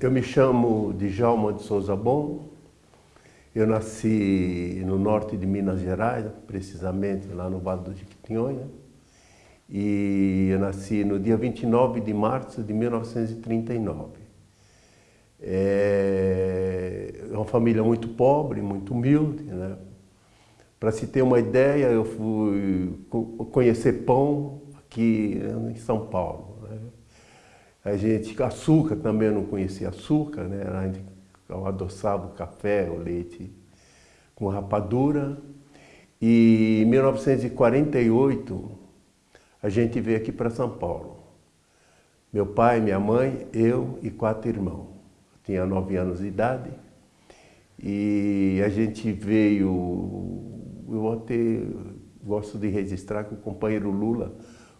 Eu me chamo Djalma de Souza Bom. Eu nasci no norte de Minas Gerais, precisamente lá no Vale do Jequitinhonha. E eu nasci no dia 29 de março de 1939. É uma família muito pobre, muito humilde. Né? Para se ter uma ideia, eu fui conhecer pão aqui em São Paulo. A gente, açúcar também eu não conhecia açúcar, né? A gente adoçava o café, o leite com rapadura. E em 1948 a gente veio aqui para São Paulo. Meu pai, minha mãe, eu e quatro irmãos. Eu tinha nove anos de idade. E a gente veio, eu até gosto de registrar que o companheiro Lula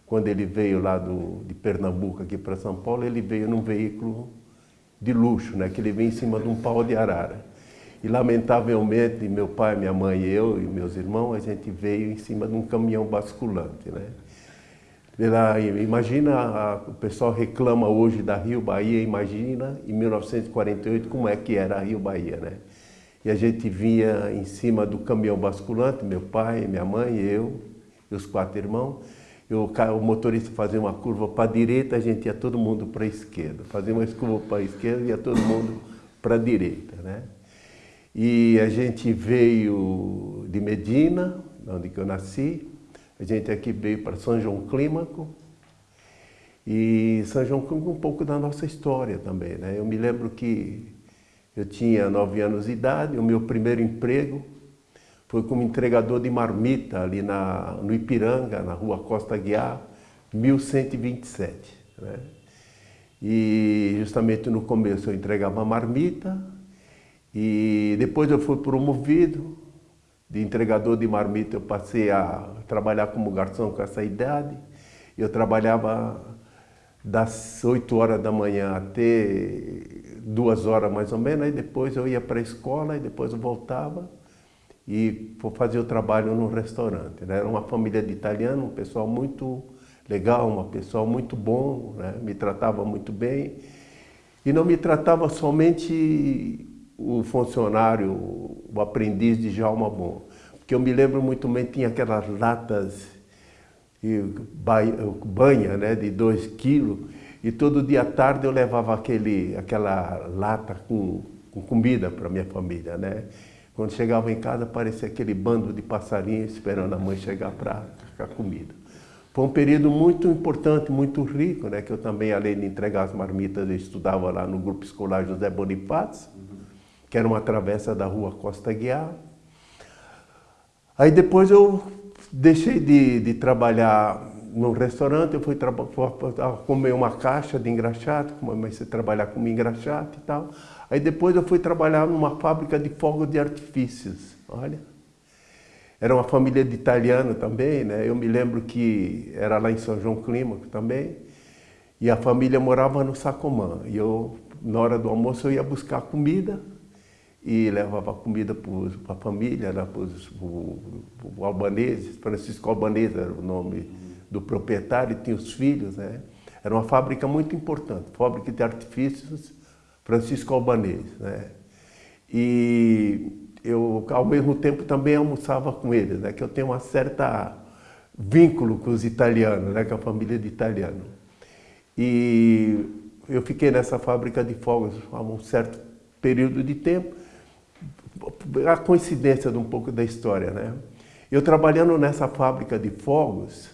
quando ele veio lá do, de Pernambuco aqui para São Paulo, ele veio num veículo de luxo, né? que ele veio em cima de um pau de arara. E lamentavelmente, meu pai, minha mãe, eu e meus irmãos, a gente veio em cima de um caminhão basculante. Né? Pela, imagina, o pessoal reclama hoje da Rio Bahia, imagina em 1948 como é que era a Rio Bahia. Né? E a gente vinha em cima do caminhão basculante, meu pai, minha mãe, eu e os quatro irmãos, eu, o motorista fazia uma curva para a direita, a gente ia todo mundo para a esquerda. Fazia uma curva para a esquerda, ia todo mundo para a direita. Né? E a gente veio de Medina, onde eu nasci. A gente aqui veio para São João Clímaco. E São João Clímaco um pouco da nossa história também. Né? Eu me lembro que eu tinha nove anos de idade, o meu primeiro emprego foi como entregador de marmita ali na, no Ipiranga, na rua Costa Guiar, 1127. Né? E justamente no começo eu entregava marmita e depois eu fui promovido. De entregador de marmita eu passei a trabalhar como garçom com essa idade. Eu trabalhava das 8 horas da manhã até duas horas mais ou menos, aí depois eu ia para a escola e depois eu voltava e fazer o trabalho no restaurante. Né? Era uma família de italiano, um pessoal muito legal, um pessoal muito bom, né? me tratava muito bem. E não me tratava somente o funcionário, o aprendiz de Jalma Bom. Porque eu me lembro muito bem, tinha aquelas latas e banha né, de dois quilos, e todo dia à tarde eu levava aquele, aquela lata com, com comida para minha família. Né? Quando chegava em casa, parecia aquele bando de passarinhos esperando a mãe chegar para a comida. Foi um período muito importante, muito rico, né? que eu também, além de entregar as marmitas, eu estudava lá no grupo escolar José Bonifácio, que era uma travessa da rua Costa Guiar. Aí depois eu deixei de, de trabalhar no restaurante, eu fui, fui comer uma caixa de engraxate, comecei a trabalhar com engraxate e tal. Aí depois eu fui trabalhar numa fábrica de fogos de artifícios, olha. Era uma família de italiano também, né? Eu me lembro que era lá em São João Clímaco também. E a família morava no Sacomã. E eu, na hora do almoço, eu ia buscar comida e levava comida para a família, né? para os albaneses. Francisco Albanese era o nome do proprietário, tinha os filhos, né? Era uma fábrica muito importante, fábrica de artifícios Francisco Albanese. Né? E eu, ao mesmo tempo, também almoçava com eles, né? que eu tenho uma certa vínculo com os italianos, né? com a família de italiano. E eu fiquei nessa fábrica de fogos há um certo período de tempo, a coincidência de um pouco da história, né? Eu trabalhando nessa fábrica de fogos,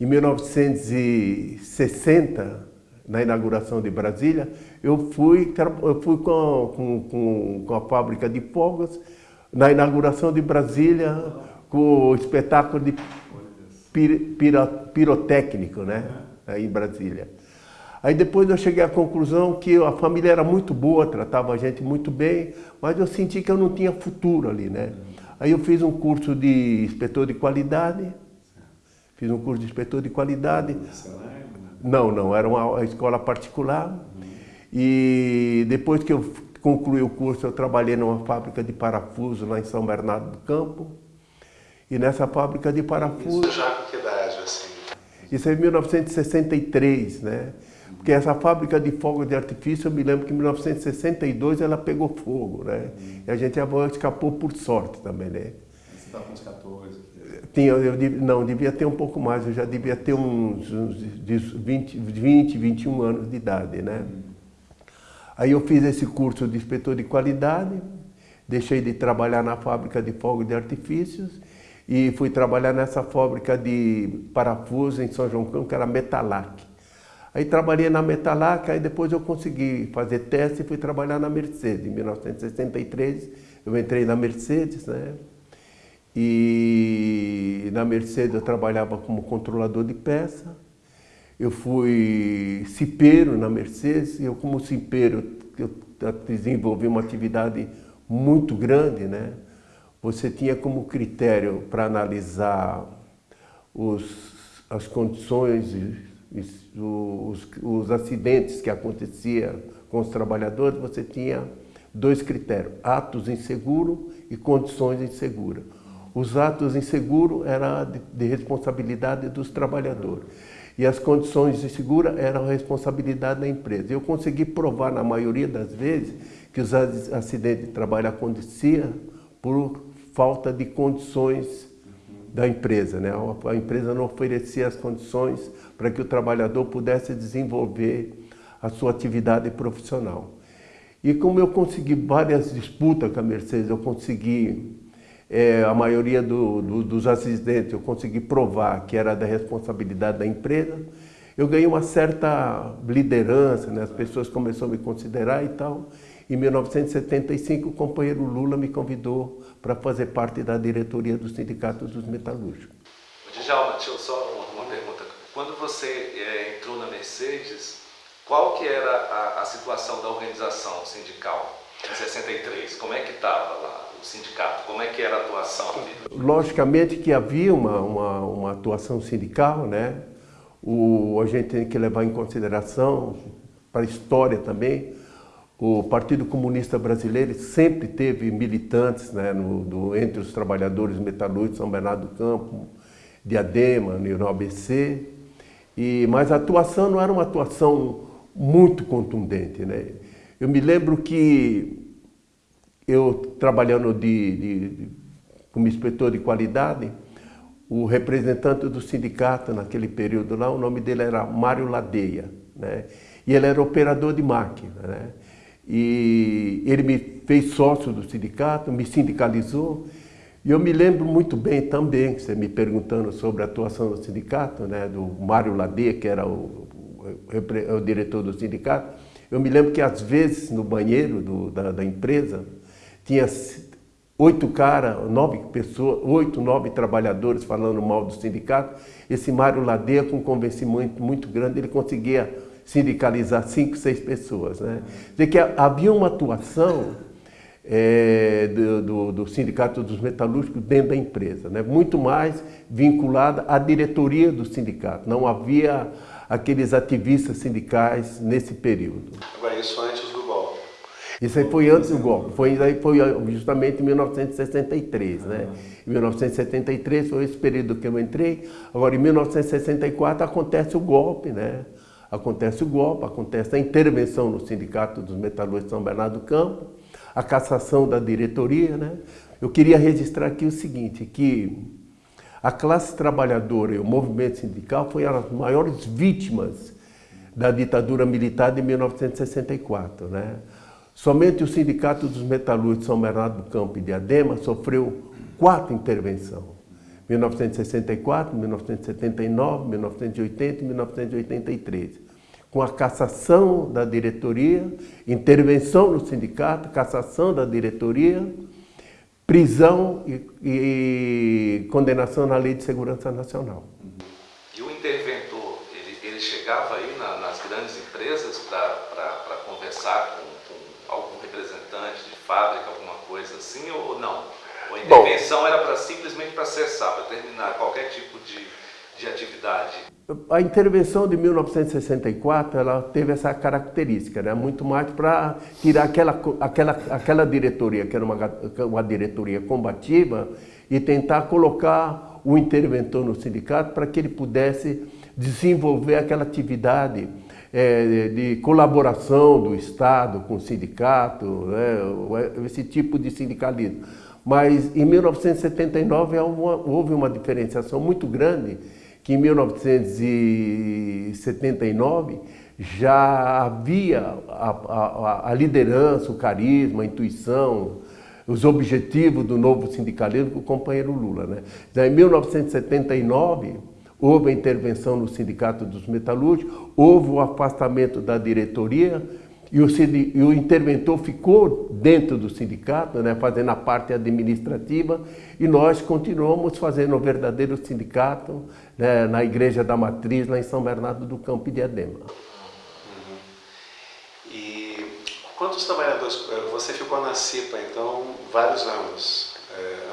em 1960, na inauguração de Brasília, eu fui, eu fui com, com, com a fábrica de fogos na inauguração de Brasília com o espetáculo de pir, pirotécnico, né, aí em Brasília. Aí depois eu cheguei à conclusão que a família era muito boa, tratava a gente muito bem, mas eu senti que eu não tinha futuro ali, né. Aí eu fiz um curso de inspetor de qualidade, fiz um curso de inspetor de qualidade. Não, não, era uma escola particular. E depois que eu concluí o curso, eu trabalhei numa fábrica de parafuso lá em São Bernardo do Campo. E nessa fábrica de parafuso... Isso já com que idade, assim? Isso é em 1963, né? Porque essa fábrica de fogos de artifício, eu me lembro que em 1962 ela pegou fogo, né? E a gente escapou por sorte também, né? Você estava com uns 14? Tinha, eu, não, devia ter um pouco mais, eu já devia ter uns, uns 20, 20, 21 anos de idade, né? Aí eu fiz esse curso de inspetor de qualidade, deixei de trabalhar na fábrica de fogos de artifícios e fui trabalhar nessa fábrica de parafuso em São João Campo, que era Metalac. Aí trabalhei na Metalac, aí depois eu consegui fazer teste e fui trabalhar na Mercedes. Em 1963 eu entrei na Mercedes, né? E na Mercedes eu trabalhava como controlador de peça. Eu fui cipeiro na Mercedes eu como cipeiro eu desenvolvi uma atividade muito grande, né? Você tinha como critério para analisar os, as condições os, os acidentes que aconteciam com os trabalhadores, você tinha dois critérios, atos inseguro e condições inseguras. Os atos inseguros eram de, de responsabilidade dos trabalhadores e as condições inseguras eram responsabilidade da empresa. Eu consegui provar, na maioria das vezes, que os acidentes de trabalho aconteciam por falta de condições da empresa. Né? A empresa não oferecia as condições para que o trabalhador pudesse desenvolver a sua atividade profissional. E como eu consegui várias disputas com a Mercedes, eu consegui, é, a maioria do, do, dos acidentes, eu consegui provar que era da responsabilidade da empresa, eu ganhei uma certa liderança, né? as pessoas começaram a me considerar e tal. Em 1975, o companheiro Lula me convidou para fazer parte da diretoria do Sindicato dos Metalúrgicos. Djalma, deixa eu só uma, pergunta. Quando você é, entrou na Mercedes, qual que era a, a situação da organização sindical em 63? Como é que estava lá sindicato? Como é que era a atuação? Logicamente que havia uma, uma, uma atuação sindical, né? O, a gente tem que levar em consideração, para a história também, o Partido Comunista Brasileiro sempre teve militantes né, no, do, entre os trabalhadores metalúrgicos, São Bernardo do Campo, Diadema, no ABC, e, mas a atuação não era uma atuação muito contundente. Né? Eu me lembro que eu, trabalhando de, de, de, como inspetor de qualidade, o representante do sindicato naquele período lá, o nome dele era Mário Ladeia, né? e ele era operador de máquina. Né? E ele me fez sócio do sindicato, me sindicalizou. E eu me lembro muito bem também, você me perguntando sobre a atuação do sindicato, né, do Mário Ladê, que era o, o, o, diretor do sindicato, eu me lembro que às vezes no banheiro do, da, da, empresa tinha oito caras, nove pessoas, oito, nove trabalhadores falando mal do sindicato. Esse Mário Ladeia, com um convencimento muito grande, ele conseguia sindicalizar cinco, seis pessoas. Né? Dizer que havia uma atuação é, do, do, do, Sindicato dos Metalúrgicos dentro da empresa, né? muito mais vinculada à diretoria do sindicato. Não havia aqueles ativistas sindicais nesse período. Agora, isso antes do golpe? Isso aí foi antes do golpe, foi, foi justamente em 1963. Né? Em 1973 foi esse período que eu entrei, agora em 1964 acontece o golpe, né? acontece o golpe, acontece a intervenção no Sindicato dos Metalúrgicos de São Bernardo do Campo, a cassação da diretoria. Né? Eu queria registrar aqui o seguinte, que a classe trabalhadora e o movimento sindical foram as maiores vítimas da ditadura militar de 1964. Né? Somente o Sindicato dos Metalúrgicos São Bernardo do Campo e de Adema sofreu quatro intervenções. 1964, 1979, 1980 e 1983. Com a cassação da diretoria, intervenção no sindicato, cassação da diretoria, prisão e, e condenação na Lei de Segurança Nacional. E o interventor, ele, ele chegava aí na, nas grandes empresas para conversar com, com algum representante de fábrica, alguma assim, ou não? Ou a intervenção Bom, era para simplesmente para cessar, para terminar qualquer tipo de, de atividade? A intervenção de 1964 ela teve essa característica, né? muito mais para tirar aquela, aquela, aquela diretoria, que era uma, uma diretoria combativa, e tentar colocar o interventor no sindicato para que ele pudesse desenvolver aquela atividade é, de colaboração do Estado com o sindicato, né, esse tipo de sindicalismo. Mas em 1979 houve uma diferenciação muito grande, que em 1979 já havia a, a, a liderança, o carisma, a intuição, os objetivos do novo sindicalismo com o companheiro Lula. Né? Então, em 1979, houve a intervenção no Sindicato dos Metalúrgicos, houve o afastamento da diretoria e o, e o interventor ficou dentro do sindicato, né, fazendo a parte administrativa, e nós continuamos fazendo o verdadeiro sindicato né, na Igreja da Matriz, lá em São Bernardo do Campo e Diadema. Uhum. E quantos trabalhadores, você ficou na CIPA, então, vários anos,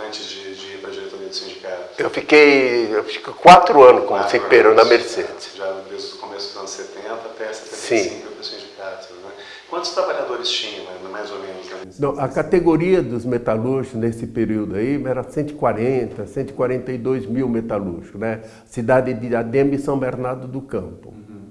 antes de, de ir para a diretoria do sindicato? Eu fiquei, eu fiquei quatro anos como cipeiro na Mercedes. Já desde o começo dos anos 70 até 75 para o sindicato. Né? Quantos trabalhadores tinham, mais ou menos? Né? Não, a categoria dos metalúrgicos nesse período aí era 140, 142 mil metalúrgicos, né? Cidade de Adema e São Bernardo do Campo. Uhum.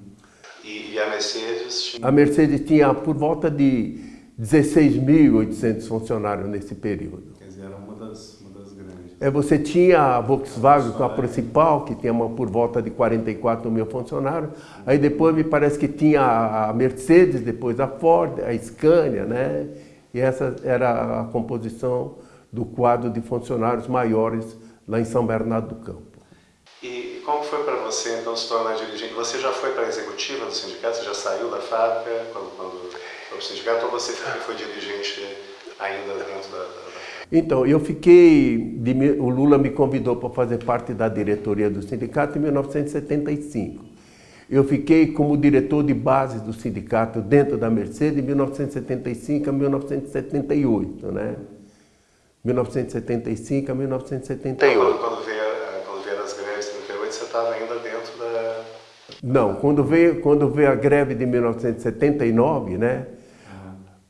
E, e, a Mercedes tinha? A Mercedes tinha por volta de 16.800 funcionários nesse período. Quer dizer, era uma das, uma das grandes. É, você tinha a Volkswagen, que é a principal, que tinha uma, por volta de 44 mil funcionários. Aí depois me parece que tinha a Mercedes, depois a Ford, a Scania, né? E essa era a composição do quadro de funcionários maiores lá em São Bernardo do Campo. E como foi para você, então, se tornar dirigente? Você já foi para a executiva do sindicato? Você já saiu da fábrica quando, quando foi para o sindicato? Ou você foi dirigente ainda dentro da então, eu fiquei, o Lula me convidou para fazer parte da diretoria do sindicato em 1975. Eu fiquei como diretor de base do sindicato dentro da Mercedes de 1975 a 1978, né? 1975 a 1978. Então, quando, veio, quando veio as greves de 78, você estava ainda dentro da... Não, quando veio, quando veio a greve de 1979, né?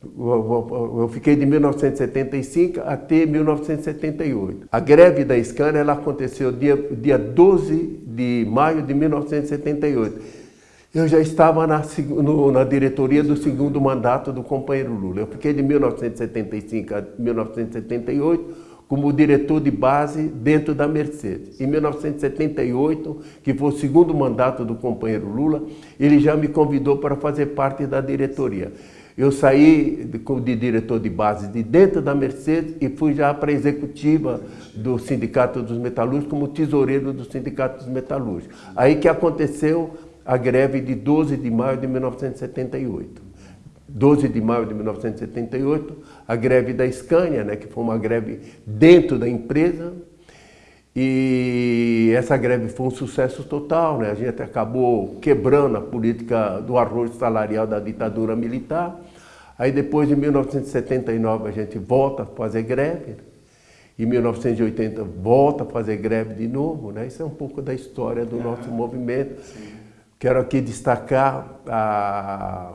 Eu fiquei de 1975 até 1978. A greve da Scania ela aconteceu dia, dia 12 de maio de 1978. Eu já estava na, no, na diretoria do segundo mandato do companheiro Lula. Eu fiquei de 1975 a 1978 como diretor de base dentro da Mercedes. Em 1978, que foi o segundo mandato do companheiro Lula, ele já me convidou para fazer parte da diretoria. Eu saí de, de, diretor de base de dentro da Mercedes e fui já para a executiva do Sindicato dos Metalúrgicos como tesoureiro do Sindicato dos Metalúrgicos. Aí que aconteceu a greve de 12 de maio de 1978. 12 de maio de 1978, a greve da Scania, né, que foi uma greve dentro da empresa, e essa greve foi um sucesso total, né? a gente acabou quebrando a política do arroz salarial da ditadura militar. Aí depois, em 1979, a gente volta a fazer greve. Em 1980, volta a fazer greve de novo. Né? Isso é um pouco da história do nosso movimento. Sim. Quero aqui destacar a,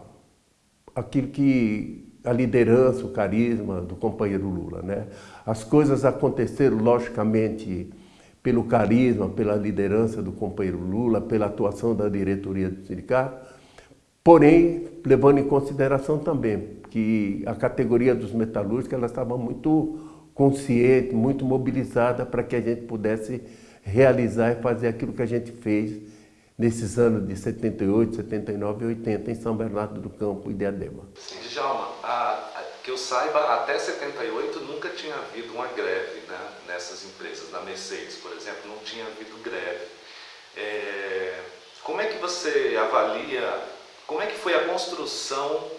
aquilo que a liderança, o carisma do companheiro Lula. Né? As coisas aconteceram, logicamente, pelo carisma, pela liderança do companheiro Lula, pela atuação da diretoria do sindicato, porém, levando em consideração também que a categoria dos metalúrgicos ela estava muito consciente, muito mobilizada para que a gente pudesse realizar e fazer aquilo que a gente fez nesses anos de 78, 79 e 80 em São Bernardo do Campo e Diadema. Djalma, a, a, que eu saiba, até 78 nunca tinha havido uma greve né, nessas empresas. Na Mercedes, por exemplo, não tinha havido greve. É, como é que você avalia, como é que foi a construção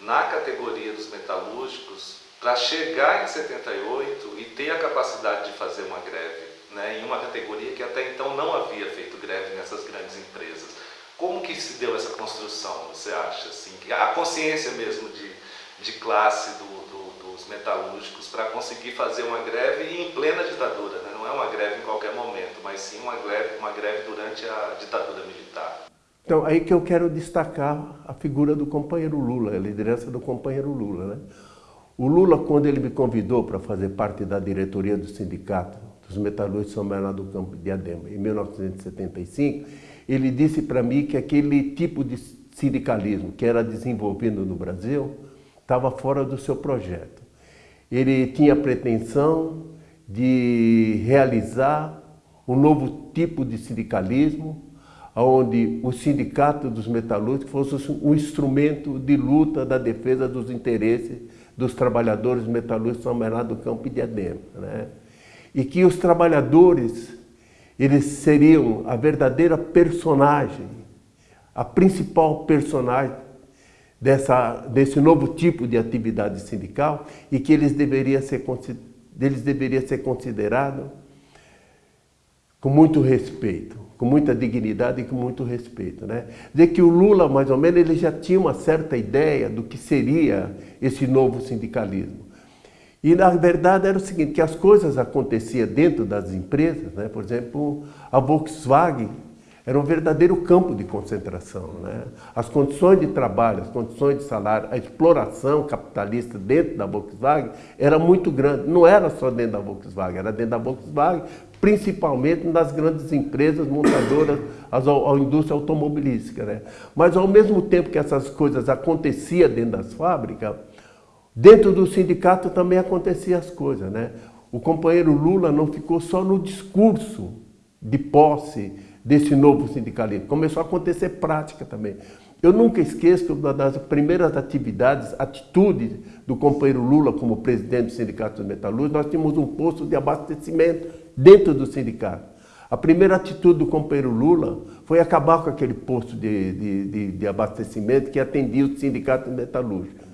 na categoria dos metalúrgicos para chegar em 78 e ter a capacidade de fazer uma greve, né, em uma categoria que até então não havia feito greve nessas grandes empresas. Como que se deu essa construção, você acha? Assim, a consciência mesmo de, de classe do, do, dos metalúrgicos para conseguir fazer uma greve em plena ditadura. Né? Não é uma greve em qualquer momento, mas sim uma greve, uma greve durante a ditadura militar. Então, aí que eu quero destacar a figura do companheiro Lula, a liderança do companheiro Lula. Né? O Lula, quando ele me convidou para fazer parte da diretoria do sindicato dos metalúrgicos São Bernardo do Campo de Adema, em 1975, ele disse para mim que aquele tipo de sindicalismo que era desenvolvido no Brasil estava fora do seu projeto. Ele tinha pretensão de realizar um novo tipo de sindicalismo, onde o sindicato dos metalúrgicos fosse um instrumento de luta da defesa dos interesses dos trabalhadores metalúrgicos São Bernardo do Campo e Diadema. Né? E que os trabalhadores, eles seriam a verdadeira personagem, a principal personagem dessa, desse novo tipo de atividade sindical e que eles deveriam ser, eles deveriam ser considerados com muito respeito, com muita dignidade e com muito respeito. Né? Dizer que o Lula, mais ou menos, ele já tinha uma certa ideia do que seria esse novo sindicalismo. E, na verdade, era o seguinte, que as coisas aconteciam dentro das empresas, né? por exemplo, a Volkswagen era um verdadeiro campo de concentração. Né? As condições de trabalho, as condições de salário, a exploração capitalista dentro da Volkswagen era muito grande. Não era só dentro da Volkswagen, era dentro da Volkswagen, principalmente nas grandes empresas montadoras, a, a indústria automobilística. Né? Mas ao mesmo tempo que essas coisas aconteciam dentro das fábricas, dentro do sindicato também aconteciam as coisas. Né? O companheiro Lula não ficou só no discurso de posse desse novo sindicalismo, começou a acontecer prática também. Eu nunca esqueço das primeiras atividades, atitudes do companheiro Lula como presidente do Sindicato dos Metalúrgicos, nós tínhamos um posto de abastecimento dentro do sindicato. A primeira atitude do companheiro Lula foi acabar com aquele posto de, de, de, de abastecimento que atendia o sindicato metalúrgico.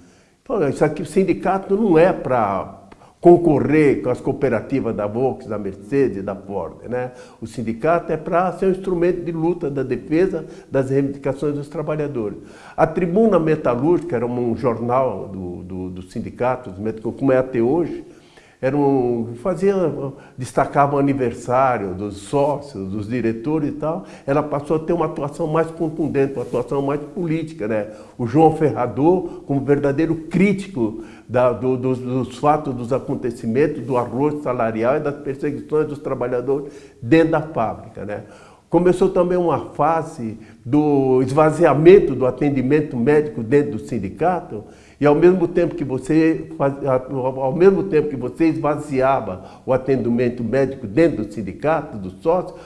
Isso aqui, o sindicato não é para concorrer com as cooperativas da Volkswagen, da Mercedes, da Ford. Né? O sindicato é para ser um instrumento de luta da defesa das reivindicações dos trabalhadores. A Tribuna Metalúrgica era um jornal do, do, do sindicato, como é até hoje, era um, fazia, destacava o aniversário dos sócios, dos diretores e tal, ela passou a ter uma atuação mais contundente, uma atuação mais política. Né? O João Ferrador, como verdadeiro crítico da, do, dos, dos, fatos, dos acontecimentos, do arroz salarial e das perseguições dos trabalhadores dentro da fábrica. Né? Começou também uma fase do esvaziamento do atendimento médico dentro do sindicato, e ao mesmo tempo que você ao mesmo tempo que você esvaziava o atendimento médico dentro do sindicato, dos sócios,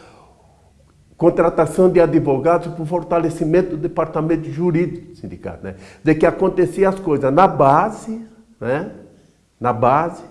contratação de advogados para o fortalecimento do departamento jurídico do sindicato. Né? De que acontecia as coisas na base, né? na base,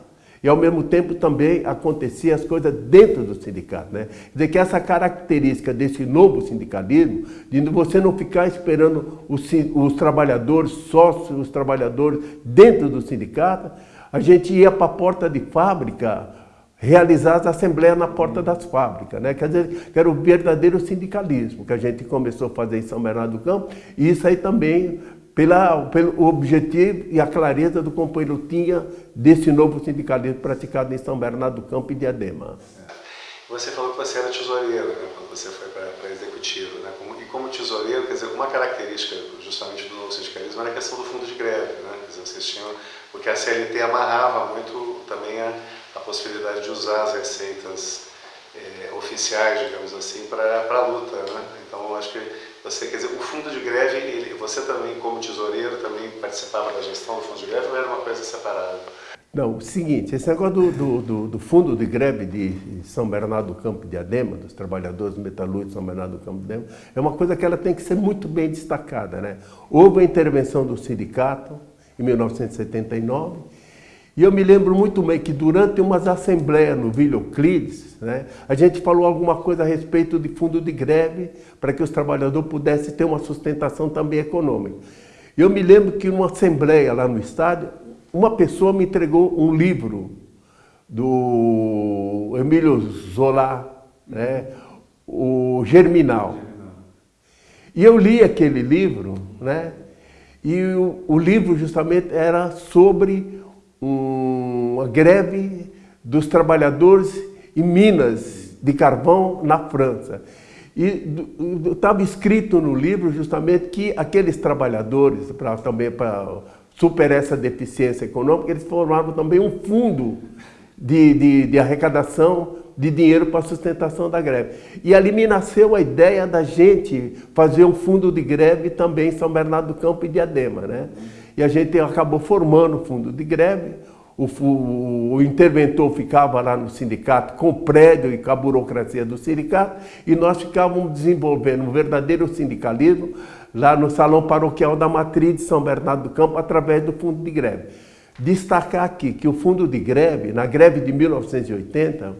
e ao mesmo tempo também acontecia as coisas dentro do sindicato. Né? Quer dizer que essa característica desse novo sindicalismo, de você não ficar esperando os, os trabalhadores, sócios, os trabalhadores dentro do sindicato, a gente ia para a porta de fábrica realizar as assembleias na porta das fábricas, né? Quer dizer, que era o verdadeiro sindicalismo que a gente começou a fazer em São Bernardo do Campo, e isso aí também pela, pelo objetivo e a clareza do companheiro tinha desse novo sindicalismo praticado em São Bernardo do Campo e Diadema. Você falou que você era tesoureiro né, quando você foi para executivo. Né? E como tesoureiro, quer dizer, uma característica justamente do novo sindicalismo era a questão do fundo de greve. Né? Quer dizer, vocês tinham, porque a CLT amarrava muito também a, a possibilidade de usar as receitas é, oficiais, digamos assim, para a luta. Né? Então, acho que você, quer dizer, o fundo de greve, ele, você também, como tesoureiro, também participava da gestão do fundo de greve ou era uma coisa separada? Não, o seguinte, esse negócio do, do, do, do, fundo de greve de São Bernardo do Campo de Adema, dos trabalhadores metalúrgicos de São Bernardo do Campo de Adema, é uma coisa que ela tem que ser muito bem destacada. Né? Houve a intervenção do sindicato em 1979 e eu me lembro muito bem que durante umas assembleias no Vila Euclides, né, a gente falou alguma coisa a respeito de fundo de greve para que os trabalhadores pudessem ter uma sustentação também econômica. Eu me lembro que numa assembleia lá no estádio, uma pessoa me entregou um livro do Emílio Zola, né, o Germinal. E eu li aquele livro, né, e o, o livro justamente era sobre uma greve dos trabalhadores em minas de carvão na França. E estava escrito no livro justamente que aqueles trabalhadores, pra, também para superar essa deficiência econômica, eles formavam também um fundo de, de, de arrecadação de dinheiro para a sustentação da greve. E ali me nasceu a ideia da gente fazer um fundo de greve também em São Bernardo do Campo e Diadema. Né? E a gente acabou formando o fundo de greve, o, o, o, interventor ficava lá no sindicato com o prédio e com a burocracia do sindicato. E nós ficávamos desenvolvendo um verdadeiro sindicalismo lá no Salão Paroquial da Matriz de São Bernardo do Campo através do fundo de greve. Destacar aqui que o fundo de greve, na greve de 1980,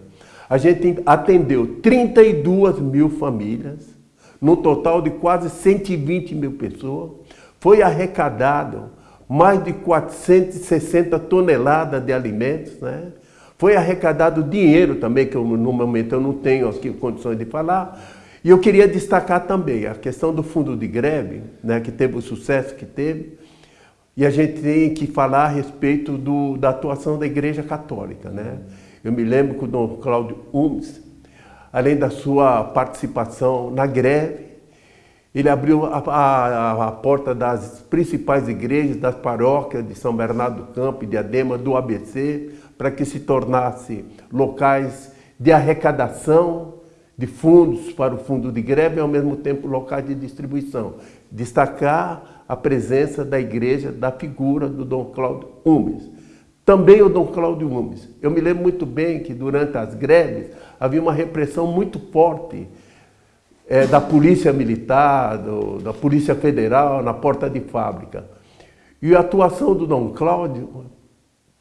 a gente atendeu 32 mil famílias, no total de quase 120 mil pessoas, foi arrecadado mais de 460 toneladas de alimentos, né? Foi arrecadado dinheiro também, que eu, no momento eu não tenho aqui condições de falar. E eu queria destacar também a questão do fundo de greve, né, que teve o sucesso que teve. E a gente tem que falar a respeito do, da atuação da Igreja Católica. Né? Eu me lembro que o Dom Cláudio Umes, além da sua participação na greve, ele abriu a, a, a, porta das principais igrejas, das paróquias de São Bernardo do Campo e de Adema, do ABC, para que se tornasse locais de arrecadação de fundos para o fundo de greve e, ao mesmo tempo, locais de distribuição. Destacar a presença da igreja, da figura do Dom Cláudio Umes. Também o Dom Cláudio Umes. Eu me lembro muito bem que, durante as greves, havia uma repressão muito forte é, da polícia militar, do, da polícia federal na porta de fábrica. E a atuação do Dom Cláudio,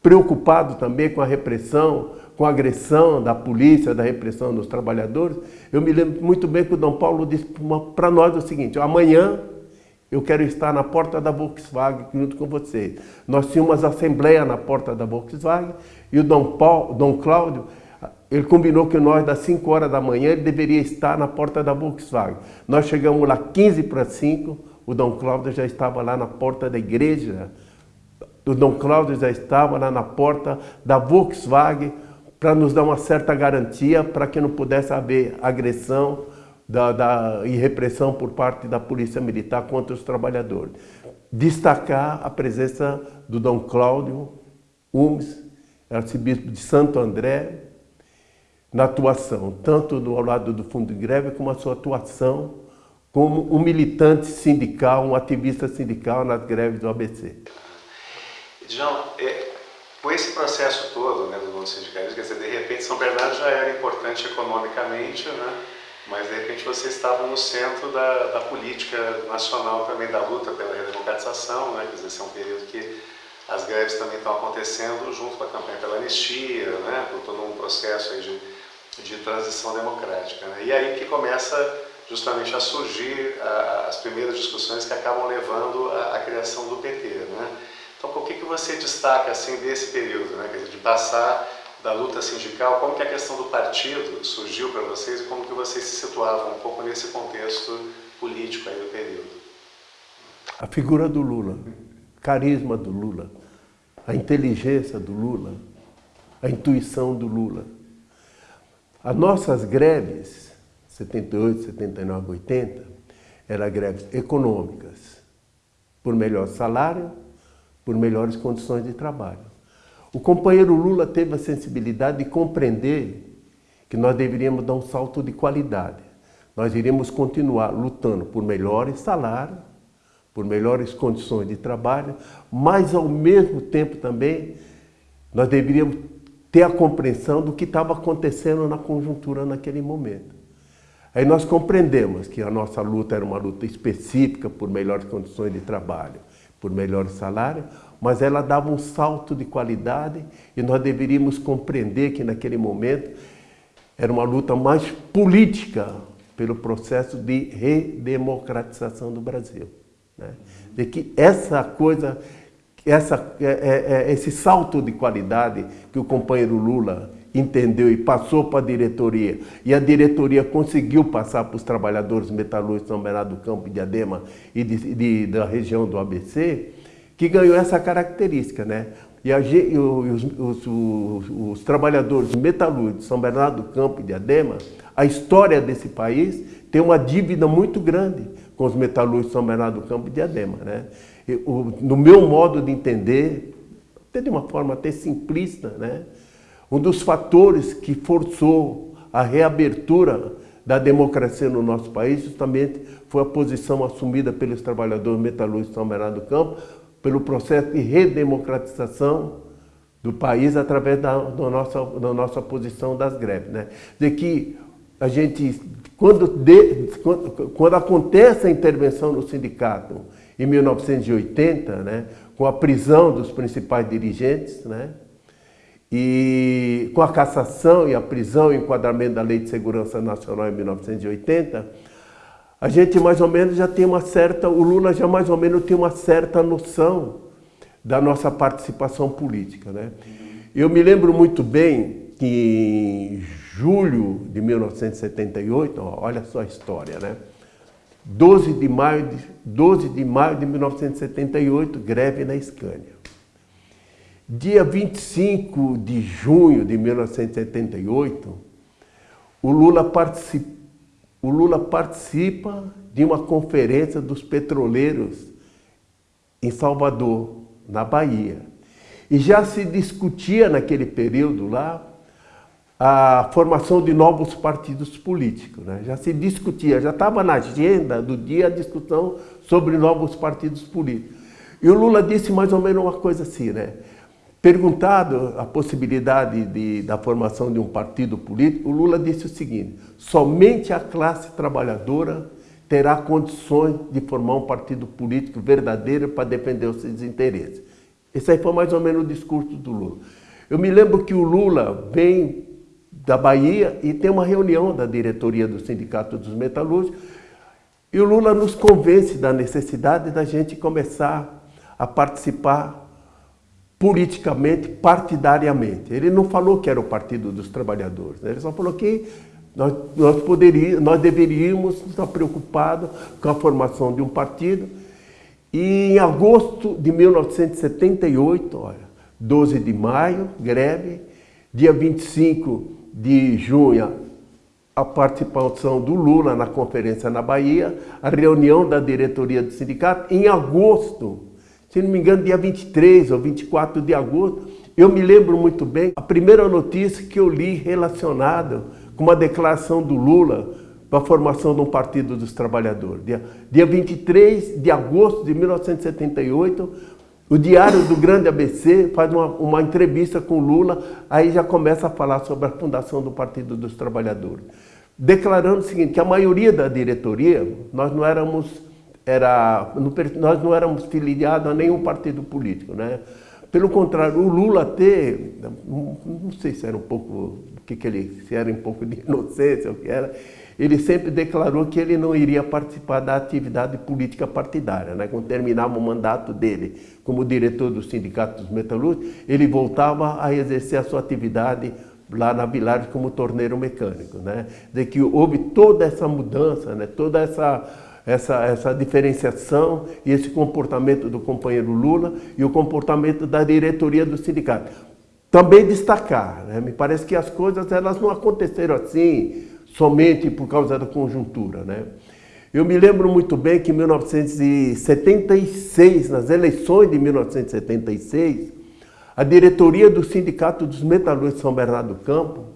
preocupado também com a repressão, com a agressão da polícia, da repressão dos trabalhadores, eu me lembro muito bem que o Dom Paulo disse para nós o seguinte, amanhã eu quero estar na porta da Volkswagen junto com vocês. Nós tínhamos assembleia na porta da Volkswagen e o Dom, Paulo, Dom Cláudio ele combinou que nós, das 5 horas da manhã, ele deveria estar na porta da Volkswagen. Nós chegamos lá 15 para 5, o Dom Cláudio já estava lá na porta da igreja. O Dom Cláudio já estava lá na porta da Volkswagen para nos dar uma certa garantia para que não pudesse haver agressão da, da, e repressão por parte da Polícia Militar contra os trabalhadores. Destacar a presença do Dom Cláudio Umes, arcebispo de Santo André, na atuação, tanto do lado do fundo de greve, como a sua atuação como um militante sindical, um ativista sindical nas greves do ABC. João, é, com esse processo todo né, do mundo sindicalismo, quer dizer, de repente São Bernardo já era importante economicamente, né, mas de repente você estava no centro da, da política nacional também, da luta pela redemocratização, né, quer dizer, esse é um período que as greves também estão acontecendo junto com a campanha pela anistia, né, por todo um processo aí de de transição democrática. Né? E aí que começa justamente a surgir as primeiras discussões que acabam levando à criação do PT. Né? Então, o que, que você destaca assim desse período, né? Dizer, de passar da luta sindical, como que a questão do partido surgiu para vocês e como que vocês se situavam um pouco nesse contexto político aí do período? A figura do Lula, carisma do Lula, a inteligência do Lula, a intuição do Lula. As nossas greves, 78, 79, 80, eram greves econômicas, por melhor salário, por melhores condições de trabalho. O companheiro Lula teve a sensibilidade de compreender que nós deveríamos dar um salto de qualidade. Nós iríamos continuar lutando por melhores salários, por melhores condições de trabalho, mas ao mesmo tempo também nós deveríamos ter a compreensão do que estava acontecendo na conjuntura naquele momento. Aí nós compreendemos que a nossa luta era uma luta específica por melhores condições de trabalho, por melhor salário, mas ela dava um salto de qualidade e nós deveríamos compreender que naquele momento era uma luta mais política pelo processo de redemocratização do Brasil. Né? De que essa coisa essa, é, é, é, esse salto de qualidade que o companheiro Lula entendeu e passou para a diretoria, e a diretoria conseguiu passar para os trabalhadores metalúrgicos São Bernardo do Campo, de Adema e de, de, da região do ABC, que ganhou essa característica. Né? E, a, e os, os, os, os, trabalhadores metalúrgicos São Bernardo do Campo e de Adema, a história desse país tem uma dívida muito grande com os metalúrgicos São Bernardo do Campo e de Adema. Né? no meu modo de entender, até de uma forma até simplista, né? Um dos fatores que forçou a reabertura da democracia no nosso país justamente foi a posição assumida pelos trabalhadores metalúrgicos de São Bernardo do Campo pelo processo de redemocratização do país através da, da, nossa, da nossa posição das greves. Né? De que a gente, quando, de, quando, quando acontece a intervenção no sindicato em 1980, né, com a prisão dos principais dirigentes, né, e com a cassação e a prisão e enquadramento da Lei de Segurança Nacional em 1980, a gente mais ou menos já tem uma certa, o Lula já mais ou menos tem uma certa noção da nossa participação política. Né? Eu me lembro muito bem que em julho de 1978, olha só a história, né? 12 de maio de, 12 de, maio de 1978, greve na Scania. Dia 25 de junho de 1978, o Lula, o Lula participa de uma conferência dos petroleiros em Salvador, na Bahia. E já se discutia naquele período lá a formação de novos partidos políticos. Né? Já se discutia, já estava na agenda do dia a discussão sobre novos partidos políticos. E o Lula disse mais ou menos uma coisa assim, né? Perguntado a possibilidade de, da formação de um partido político, o Lula disse o seguinte, somente a classe trabalhadora terá condições de formar um partido político verdadeiro para defender os seus interesses. Esse aí foi mais ou menos o discurso do Lula. Eu me lembro que o Lula vem da Bahia e tem uma reunião da diretoria do Sindicato dos Metalúrgicos e o Lula nos convence da necessidade da gente começar a participar politicamente, partidariamente. Ele não falou que era o Partido dos Trabalhadores, né? ele só falou que nós, nós, poderíamos, nós deveríamos estar preocupados com a formação de um partido. E em agosto de 1978, olha, 12 de maio, greve, dia 25 de junho, a participação do Lula na conferência na Bahia, a reunião da diretoria do sindicato, em agosto, se não me engano, dia 23 ou 24 de agosto, eu me lembro muito bem, a primeira notícia que eu li relacionada com uma declaração do Lula para a formação de um Partido dos Trabalhadores. Dia, dia 23 de agosto de 1978, o Diário do Grande ABC faz uma, uma entrevista com Lula, aí já começa a falar sobre a fundação do Partido dos Trabalhadores. Declarando o seguinte, que a maioria da diretoria, nós não éramos era, nós não éramos filiados a nenhum partido político, né? Pelo contrário, o Lula até, não sei se era um pouco, que, que ele, se era um pouco de inocência o que era, ele sempre declarou que ele não iria participar da atividade política partidária. Né? Quando terminava o mandato dele como diretor do Sindicato dos Metalúrgicos, ele voltava a exercer a sua atividade lá na Vilares como torneiro mecânico. Né? De que houve toda essa mudança, né? toda essa essa, essa diferenciação e esse comportamento do companheiro Lula e o comportamento da diretoria do sindicato. Também destacar, né? me parece que as coisas elas não aconteceram assim somente por causa da conjuntura. Né? Eu me lembro muito bem que em 1976, nas eleições de 1976, a diretoria do Sindicato dos Metalúrgicos de São Bernardo do Campo,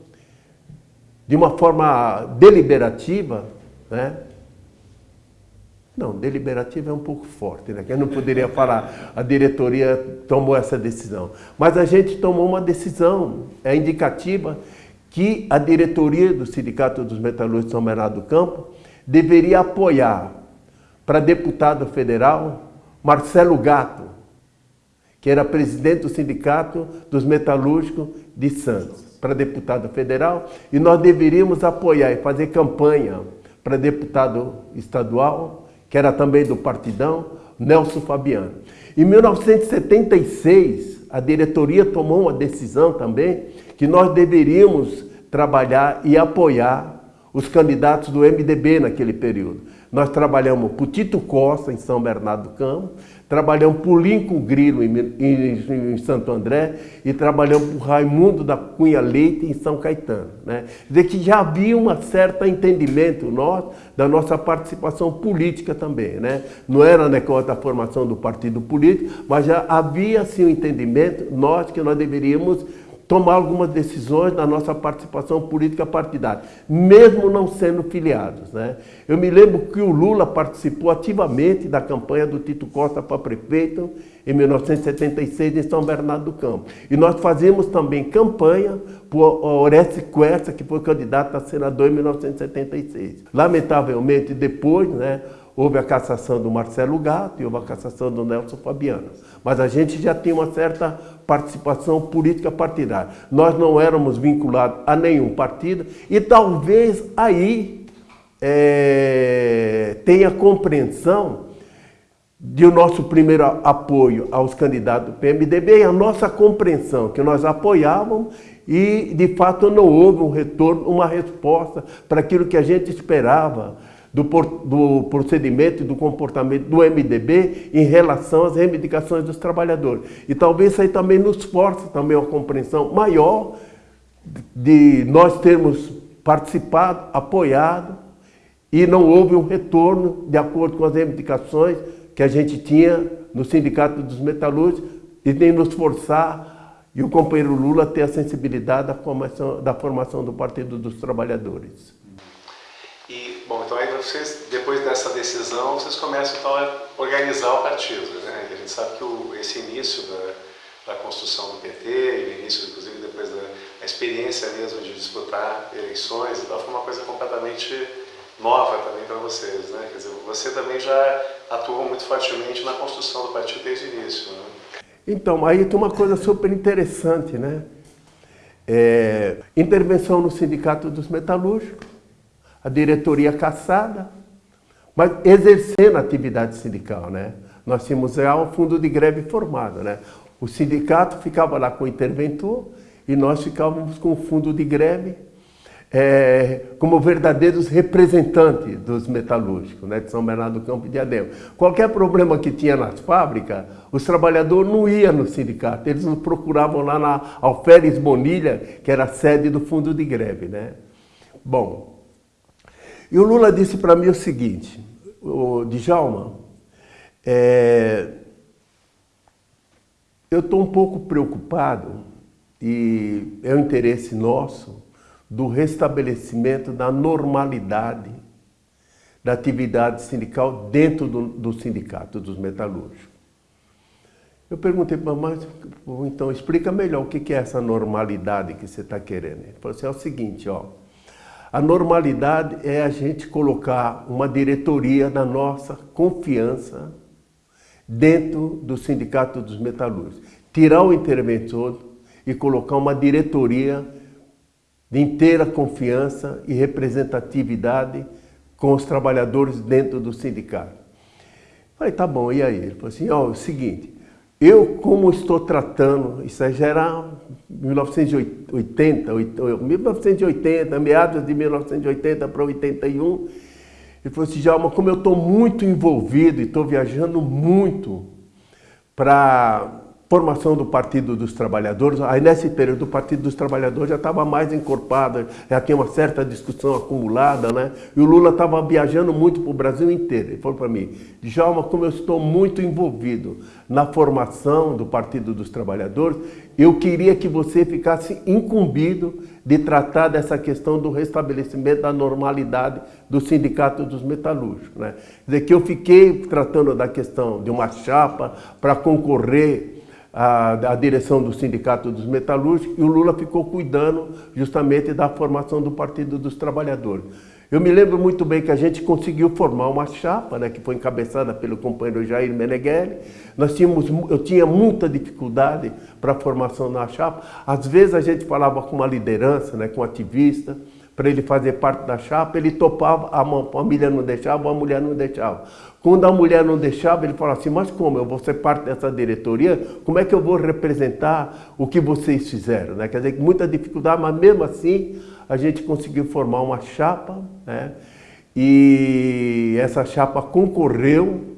de uma forma deliberativa, né, não, deliberativa é um pouco forte, né? Eu não poderia falar, a diretoria tomou essa decisão. Mas a gente tomou uma decisão, é indicativa, que a diretoria do Sindicato dos Metalúrgicos de São Bernardo do Campo deveria apoiar para deputado federal Marcelo Gato, que era presidente do Sindicato dos Metalúrgicos de Santos, para deputado federal, e nós deveríamos apoiar e fazer campanha para deputado estadual que era também do Partidão, Nelson Fabiano. Em 1976, a diretoria tomou uma decisão também que nós deveríamos trabalhar e apoiar os candidatos do MDB naquele período. Nós trabalhamos por Tito Costa, em São Bernardo do Campo, trabalhamos por Lincoln Grilo, em, em, em, Santo André, e trabalhamos por Raimundo da Cunha Leite, em São Caetano. Né? Quer dizer que já havia um certo entendimento nosso da nossa participação política também. Né? Não era né, a formação do partido político, mas já havia sim um entendimento, nós que nós deveríamos tomar algumas decisões na nossa participação política partidária, mesmo não sendo filiados. Né? Eu me lembro que o Lula participou ativamente da campanha do Tito Costa para prefeito em 1976 em São Bernardo do Campo. E nós fazíamos também campanha por Orestes Quercia, que foi candidato a senador em 1976. Lamentavelmente, depois, né, Houve a cassação do Marcelo Gato e houve a cassação do Nelson Fabiano. Mas a gente já tinha uma certa participação política partidária. Nós não éramos vinculados a nenhum partido e talvez aí é, tenha compreensão de o nosso primeiro apoio aos candidatos do PMDB e a nossa compreensão que nós apoiávamos e de fato não houve um retorno, uma resposta para aquilo que a gente esperava do, do procedimento e do comportamento do MDB em relação às reivindicações dos trabalhadores. E talvez isso aí também nos force também uma compreensão maior de nós termos participado, apoiado e não houve um retorno de acordo com as reivindicações que a gente tinha no Sindicato dos Metalúrgicos e nem nos forçar e o companheiro Lula ter a sensibilidade da formação, da formação do Partido dos Trabalhadores. E, bom, então aí vocês, depois dessa decisão, vocês começam então a organizar o partido, né? E a gente sabe que o, esse início da, da, construção do PT, o início, inclusive, depois da experiência mesmo de disputar eleições e tal, foi uma coisa completamente nova também para vocês, né? Quer dizer, você também já atuou muito fortemente na construção do partido desde o início, né? Então, aí tem uma coisa super interessante, né? É, intervenção no Sindicato dos Metalúrgicos, a diretoria caçada, mas exercendo atividade sindical, né? Nós tínhamos já um fundo de greve formado, né? O sindicato ficava lá com o interventor e nós ficávamos com o fundo de greve é, como verdadeiros representantes dos metalúrgicos, né, de São Bernardo do Campo e de Ademo. Qualquer problema que tinha nas fábricas, os trabalhadores não iam no sindicato, eles nos procuravam lá na Alferes Bonilha, que era a sede do fundo de greve. Né? Bom, e o Lula disse para mim o seguinte, o Djalma, é, eu estou um pouco preocupado e é um interesse nosso do restabelecimento da normalidade da atividade sindical dentro do, do sindicato dos metalúrgicos. Eu perguntei para mas então explica melhor o que é essa normalidade que você está querendo. Ele falou assim, é o seguinte, ó, a normalidade é a gente colocar uma diretoria da nossa confiança dentro do Sindicato dos Metalúrgicos. Tirar o interventor e colocar uma diretoria de inteira confiança e representatividade com os trabalhadores dentro do sindicato. Falei, tá bom, e aí? Ele falou assim, ó, oh, é o seguinte, eu, como estou tratando, isso já era 1980, 1980, meados de 1980 para 81, ele falou assim, Djalma, como eu estou muito envolvido e estou viajando muito para formação do Partido dos Trabalhadores, aí nesse período o Partido dos Trabalhadores já estava mais encorpado, já tinha uma certa discussão acumulada, né? E o Lula estava viajando muito para o Brasil inteiro. Ele falou para mim, Djalma, como eu estou muito envolvido na formação do Partido dos Trabalhadores, eu queria que você ficasse incumbido de tratar dessa questão do restabelecimento da normalidade do Sindicato dos Metalúrgicos. Né? Quer dizer, que eu fiquei tratando da questão de uma chapa para concorrer a, a, direção do Sindicato dos Metalúrgicos e o Lula ficou cuidando justamente da formação do Partido dos Trabalhadores. Eu me lembro muito bem que a gente conseguiu formar uma chapa, né, que foi encabeçada pelo companheiro Jair Meneghelli. Nós tínhamos, eu tinha muita dificuldade para a formação da chapa. Às vezes a gente falava com uma liderança, né, com um ativista, para ele fazer parte da chapa, ele topava, a família não deixava, a mulher não deixava. Quando a mulher não deixava, ele falava assim, mas como, eu vou ser parte dessa diretoria, como é que eu vou representar o que vocês fizeram? Né? Quer dizer, muita dificuldade, mas mesmo assim a gente conseguiu formar uma chapa, né? e essa chapa concorreu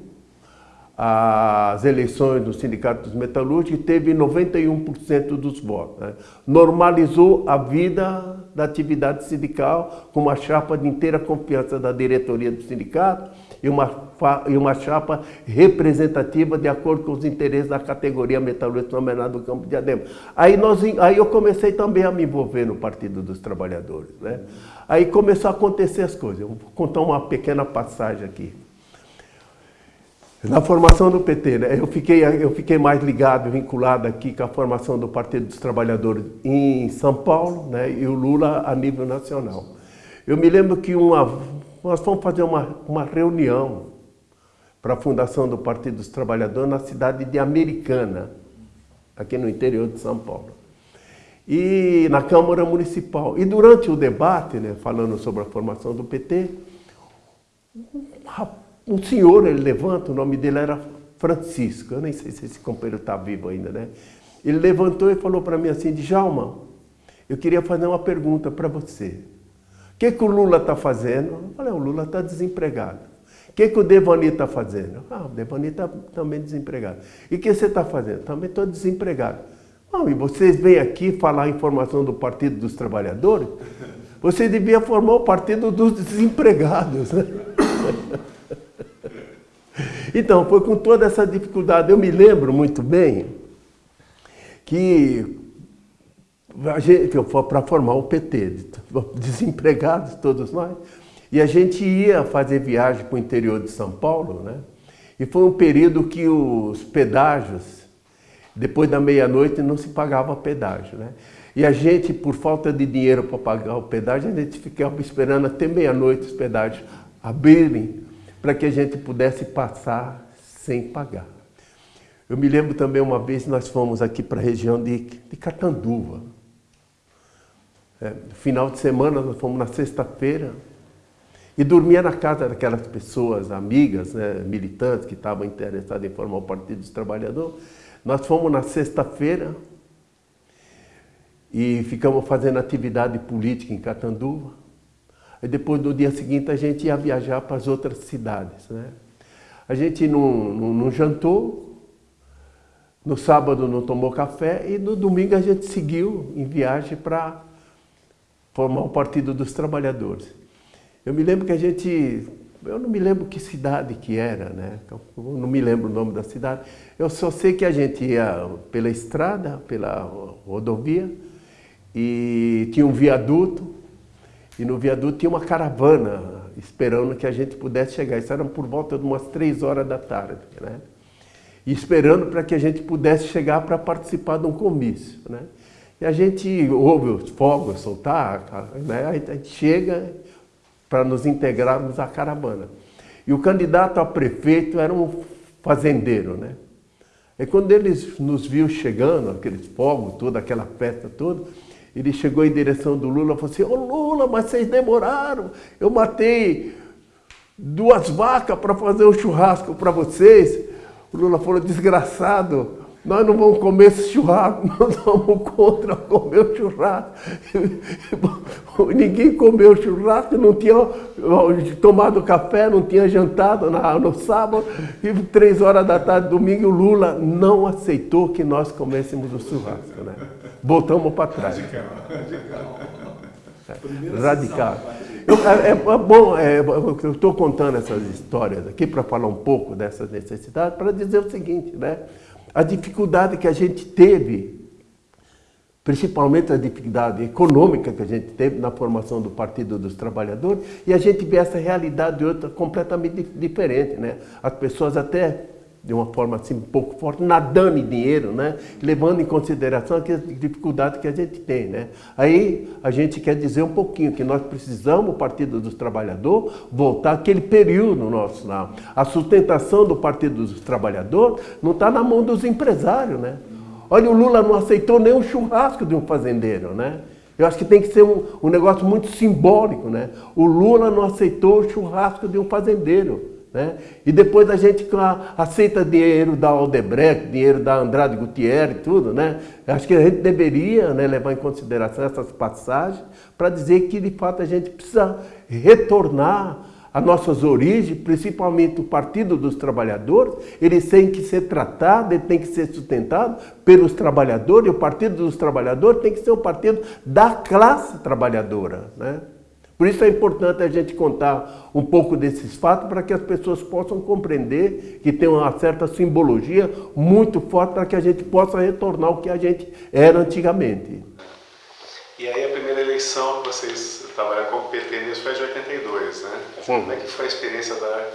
às eleições do Sindicato dos Metalúrgicos e teve 91% dos votos. Né? Normalizou a vida da atividade sindical com uma chapa de inteira confiança da diretoria do sindicato e uma, e uma chapa representativa de acordo com os interesses da categoria metalúrgica nomeada do Campo de Adema. Aí, nós, aí eu comecei também a me envolver no Partido dos Trabalhadores. Né? Aí começou a acontecer as coisas. Eu vou contar uma pequena passagem aqui. Na formação do PT, né, eu, fiquei, eu fiquei mais ligado, vinculado aqui com a formação do Partido dos Trabalhadores em São Paulo né, e o Lula a nível nacional. Eu me lembro que uma, nós fomos fazer uma, uma reunião para a fundação do Partido dos Trabalhadores na cidade de Americana, aqui no interior de São Paulo. E na Câmara Municipal. E durante o debate, né, falando sobre a formação do PT, um rapaz um senhor, ele levanta, o nome dele era Francisco, eu nem sei se esse companheiro está vivo ainda, né? Ele levantou e falou para mim assim, Djalma, eu queria fazer uma pergunta para você. O que, que o Lula está fazendo? Eu falei, o Lula está desempregado. O que, que o Devani está fazendo? Ah, o Devani está também desempregado. E o que você está fazendo? Também estou desempregado. Ah, e vocês vêm aqui falar a informação do Partido dos Trabalhadores? Você devia formar o Partido dos Desempregados. Né? Então, foi com toda essa dificuldade. Eu me lembro muito bem que para formar o PT, desempregados todos nós, e a gente ia fazer viagem para o interior de São Paulo, né? E foi um período que os pedágios, depois da meia-noite, não se pagava pedágio, né? E a gente, por falta de dinheiro para pagar o pedágio, a gente ficava esperando até meia-noite os pedágios abrirem para que a gente pudesse passar sem pagar. Eu me lembro também uma vez nós fomos aqui para a região de, de Catanduva. É, final de semana, nós fomos na sexta-feira e dormia na casa daquelas pessoas, amigas, né, militantes que estavam interessadas em formar o Partido dos Trabalhadores. Nós fomos na sexta-feira e ficamos fazendo atividade política em Catanduva. E depois, no dia seguinte, a gente ia viajar para as outras cidades. Né? A gente não, não, não jantou, no sábado não tomou café e no domingo a gente seguiu em viagem para formar o Partido dos Trabalhadores. Eu me lembro que a gente, eu não me lembro que cidade que era, né? Eu não me lembro o nome da cidade. Eu só sei que a gente ia pela estrada, pela rodovia, e tinha um viaduto, e no viaduto tinha uma caravana esperando que a gente pudesse chegar. Isso era por volta de umas três horas da tarde, né? E esperando para que a gente pudesse chegar para participar de um comício, né? E a gente ouve os fogos soltar, né? a gente chega para nos integrarmos à caravana. E o candidato a prefeito era um fazendeiro, né? E quando eles nos viu chegando, aqueles fogos, toda aquela festa toda, ele chegou em direção do Lula e falou assim, ô Lula, mas vocês demoraram, eu matei duas vacas para fazer um churrasco para vocês. O Lula falou, desgraçado, nós não vamos comer esse churrasco, nós vamos contra comer o churrasco. Ninguém comeu churrasco, não tinha tomado café, não tinha jantado no sábado. E três horas da tarde, domingo, o Lula não aceitou que nós comêssemos o churrasco. Né? Voltamos para trás. Radical. Radical. Radical. Eu, é, é, bom, é, eu estou contando essas histórias aqui para falar um pouco dessa necessidade, para dizer o seguinte, né? A dificuldade que a gente teve, principalmente a dificuldade econômica que a gente teve na formação do Partido dos Trabalhadores, e a gente vê essa realidade de outra completamente diferente, né? As pessoas até de uma forma assim um pouco forte, nadando em dinheiro, né? levando em consideração a dificuldade que a gente tem. Né? Aí a gente quer dizer um pouquinho que nós precisamos, o Partido dos Trabalhadores, voltar àquele período nosso lá. A sustentação do Partido dos Trabalhadores não está na mão dos empresários. Né? Olha, o Lula não aceitou nem um churrasco de um fazendeiro. Né? Eu acho que tem que ser um, um negócio muito simbólico. Né? O Lula não aceitou o churrasco de um fazendeiro. Né? E depois a gente aceita dinheiro da Aldebrecht, dinheiro da Andrade Gutierrez e tudo, né? Acho que a gente deveria né, levar em consideração essas passagens para dizer que de fato a gente precisa retornar às nossas origens, principalmente o Partido dos Trabalhadores, eles têm que ser tratados, ele tem que ser sustentado pelos trabalhadores, e o Partido dos Trabalhadores tem que ser o partido da classe trabalhadora, né? Por isso é importante a gente contar um pouco desses fatos para que as pessoas possam compreender que tem uma certa simbologia muito forte para que a gente possa retornar ao que a gente era antigamente. E aí a primeira eleição que vocês trabalharam como PT nisso foi de 82, né? Sim. Como é que foi a experiência da,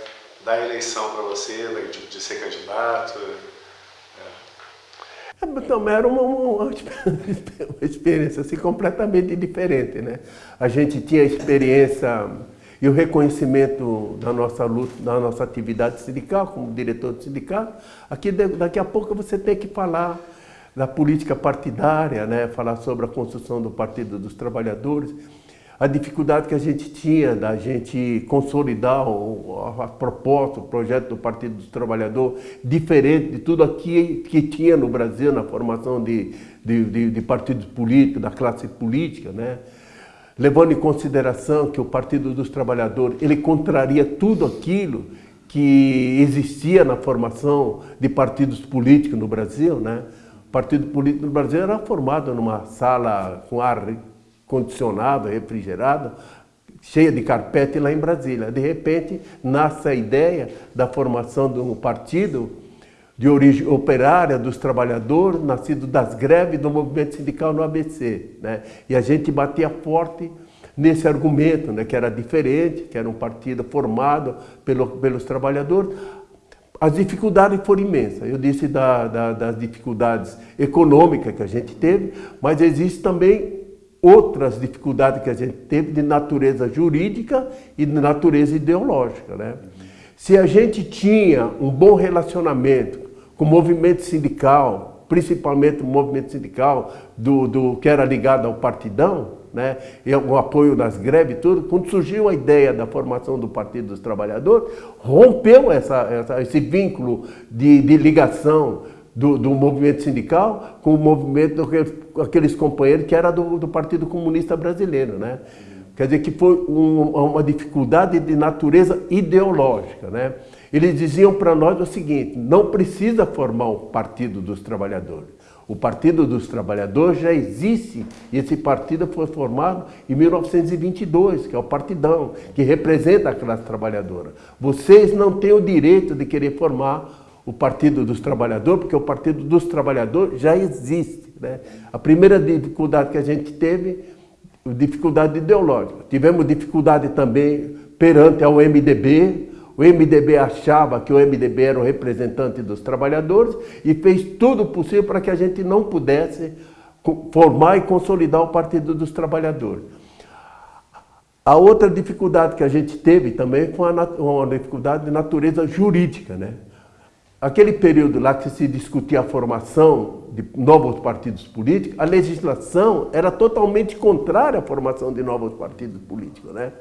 da eleição para você, de, de ser candidato? Então, era uma, uma, experiência assim, completamente diferente. Né? A gente tinha experiência e o reconhecimento da nossa luta, da nossa atividade sindical, como diretor do sindicato. Aqui, daqui a pouco você tem que falar da política partidária, né? falar sobre a construção do Partido dos Trabalhadores a dificuldade que a gente tinha da gente consolidar o, a proposta, o projeto do Partido dos Trabalhadores, diferente de tudo aqui que tinha no Brasil na formação de, de, de, de partidos políticos, da classe política, né? levando em consideração que o Partido dos Trabalhadores ele contraria tudo aquilo que existia na formação de partidos políticos no Brasil. Né? O partido político no Brasil era formado numa sala com ar condicionado, refrigerado, cheia de carpete lá em Brasília. De repente, nasce a ideia da formação de um partido de origem operária dos trabalhadores, nascido das greves do movimento sindical no ABC. Né? E a gente batia forte nesse argumento, né? que era diferente, que era um partido formado pelo, pelos trabalhadores. As dificuldades foram imensas. Eu disse da, da, das dificuldades econômicas que a gente teve, mas existe também outras dificuldades que a gente teve de natureza jurídica e de natureza ideológica. Né? Se a gente tinha um bom relacionamento com o movimento sindical, principalmente o movimento sindical do, do que era ligado ao partidão, né, e o apoio das greves e tudo, quando surgiu a ideia da formação do Partido dos Trabalhadores, rompeu essa, essa, esse vínculo de, de ligação do, do movimento sindical com o movimento daqueles companheiros que era do, do Partido Comunista Brasileiro, né? Quer dizer que foi um, uma dificuldade de natureza ideológica, né? Eles diziam para nós o seguinte, não precisa formar o Partido dos Trabalhadores. O Partido dos Trabalhadores já existe e esse partido foi formado em 1922, que é o Partidão, que representa a classe trabalhadora. Vocês não têm o direito de querer formar o Partido dos Trabalhadores, porque o Partido dos Trabalhadores já existe. Né? A primeira dificuldade que a gente teve, dificuldade ideológica. Tivemos dificuldade também perante ao MDB, o MDB achava que o MDB era o representante dos trabalhadores e fez tudo possível para que a gente não pudesse formar e consolidar o Partido dos Trabalhadores. A outra dificuldade que a gente teve também foi uma dificuldade de natureza jurídica. Né? Aquele período lá que se discutia a formação de novos partidos políticos, a legislação era totalmente contrária à formação de novos partidos políticos. Né?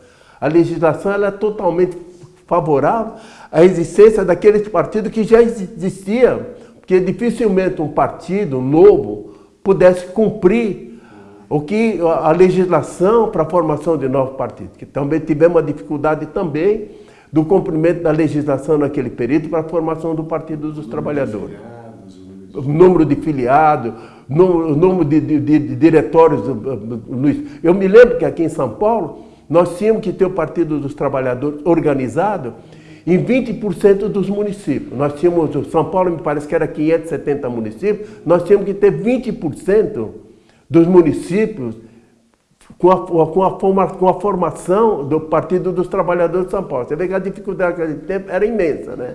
A legislação era totalmente favorável à existência daqueles partidos que já existiam, porque dificilmente um partido novo pudesse cumprir o que a legislação para a formação de novos partidos, que também tivemos uma dificuldade também do cumprimento da legislação naquele período para a formação do Partido dos Trabalhadores. O número de filiados, o número de, de, de, diretórios. Eu me lembro que aqui em São Paulo, nós tínhamos que ter o Partido dos Trabalhadores organizado em 20% dos municípios. Nós tínhamos, São Paulo me parece que era 570 municípios, nós tínhamos que ter 20% dos municípios com a, com, a forma, com a formação do Partido dos Trabalhadores de São Paulo. Você vê que a dificuldade naquele tempo era imensa, né?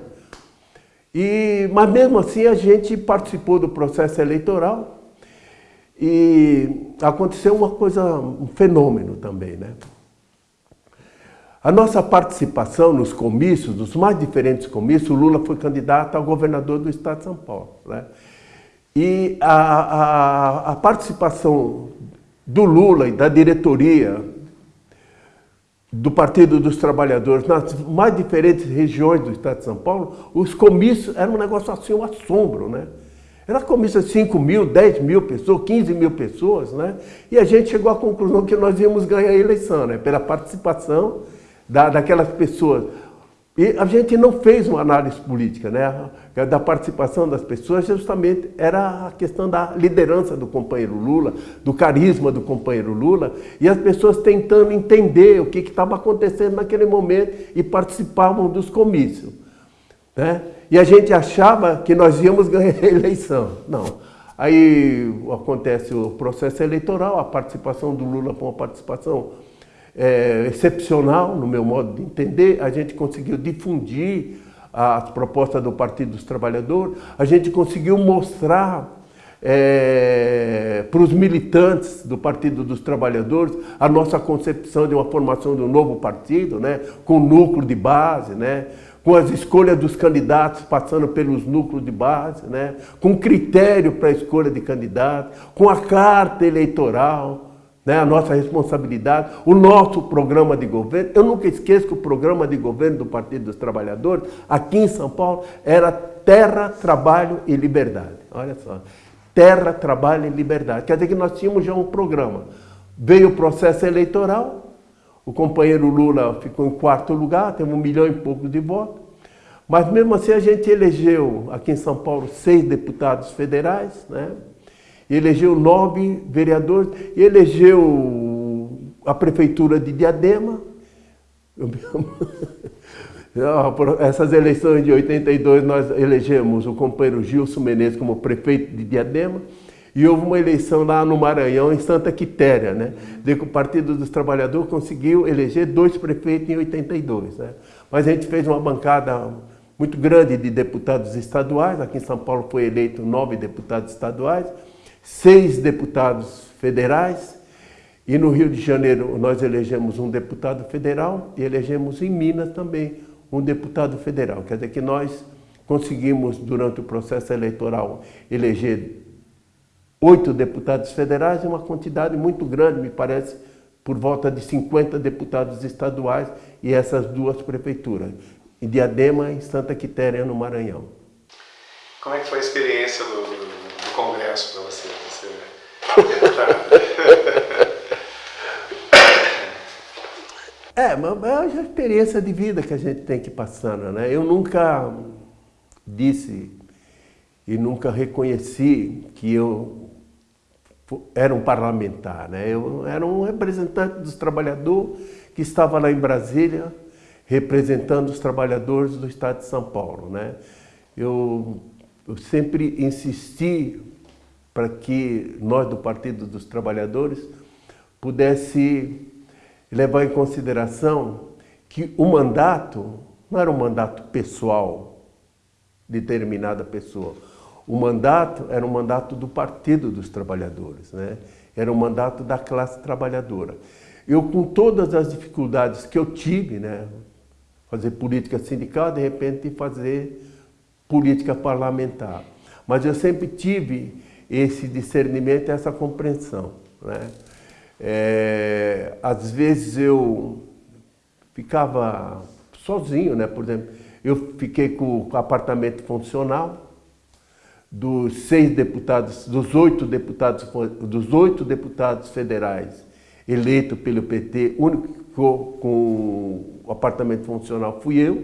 E, mas mesmo assim a gente participou do processo eleitoral e aconteceu uma coisa, um fenômeno também, né? A nossa participação nos comícios, nos mais diferentes comícios, o Lula foi candidato a governador do estado de São Paulo. Né? E a, a, a participação do Lula e da diretoria do Partido dos Trabalhadores nas mais diferentes regiões do estado de São Paulo, os comícios eram um negócio assim, um assombro, né? Era comício de 5 mil, 10 mil pessoas, 15 mil pessoas, né? E a gente chegou à conclusão que nós íamos ganhar a eleição, né? Pela participação da, daquelas pessoas. E a gente não fez uma análise política, né? Da participação das pessoas, justamente era a questão da liderança do companheiro Lula, do carisma do companheiro Lula, e as pessoas tentando entender o que estava acontecendo naquele momento e participavam dos comícios. Né? E a gente achava que nós íamos ganhar a eleição. Não. Aí acontece o processo eleitoral, a participação do Lula foi uma participação é, excepcional, no meu modo de entender. A gente conseguiu difundir as propostas do Partido dos Trabalhadores, a gente conseguiu mostrar é, para os militantes do Partido dos Trabalhadores a nossa concepção de uma formação de um novo partido, né, com núcleo de base, né, com as escolhas dos candidatos passando pelos núcleos de base, né, com critério para a escolha de candidatos, com a carta eleitoral, né, a nossa responsabilidade, o nosso programa de governo. Eu nunca esqueço que o programa de governo do Partido dos Trabalhadores, aqui em São Paulo, era terra, trabalho e liberdade. Olha só, terra, trabalho e liberdade. Quer dizer que nós tínhamos já um programa. Veio o processo eleitoral, o companheiro Lula ficou em quarto lugar, teve um milhão e pouco de votos. Mas mesmo assim a gente elegeu aqui em São Paulo seis deputados federais, né? Elegeu nove vereadores, elegeu a prefeitura de Diadema. Essas eleições de 82 nós elegemos o companheiro Gilson Menezes como prefeito de Diadema e houve uma eleição lá no Maranhão, em Santa Quitéria, né? De que o Partido dos Trabalhadores conseguiu eleger dois prefeitos em 82, né? Mas a gente fez uma bancada muito grande de deputados estaduais, aqui em São Paulo foi eleito nove deputados estaduais, seis deputados federais e no Rio de Janeiro nós elegemos um deputado federal e elegemos em Minas também um deputado federal. Quer dizer que nós conseguimos, durante o processo eleitoral, eleger oito deputados federais e uma quantidade muito grande, me parece, por volta de 50 deputados estaduais e essas duas prefeituras, em Diadema e Santa Quitéria, no Maranhão. Como é que foi a experiência do, Congresso para você? É, mas é a experiência de vida que a gente tem que ir passando, né? Eu nunca disse e nunca reconheci que eu era um parlamentar, né? Eu era um representante dos trabalhadores que estava lá em Brasília representando os trabalhadores do estado de São Paulo, né? Eu, eu sempre insisti para que nós do Partido dos Trabalhadores pudesse levar em consideração que o mandato não era um mandato pessoal de determinada pessoa. O mandato era um mandato do Partido dos Trabalhadores, né? era um mandato da classe trabalhadora. Eu, com todas as dificuldades que eu tive, né? fazer política sindical, de repente fazer política parlamentar. Mas eu sempre tive esse discernimento, essa compreensão. Né? É, às vezes eu ficava sozinho, né? por exemplo, eu fiquei com o apartamento funcional, dos seis deputados, dos oito deputados, dos oito deputados federais eleitos pelo PT, o único que ficou com o apartamento funcional fui eu.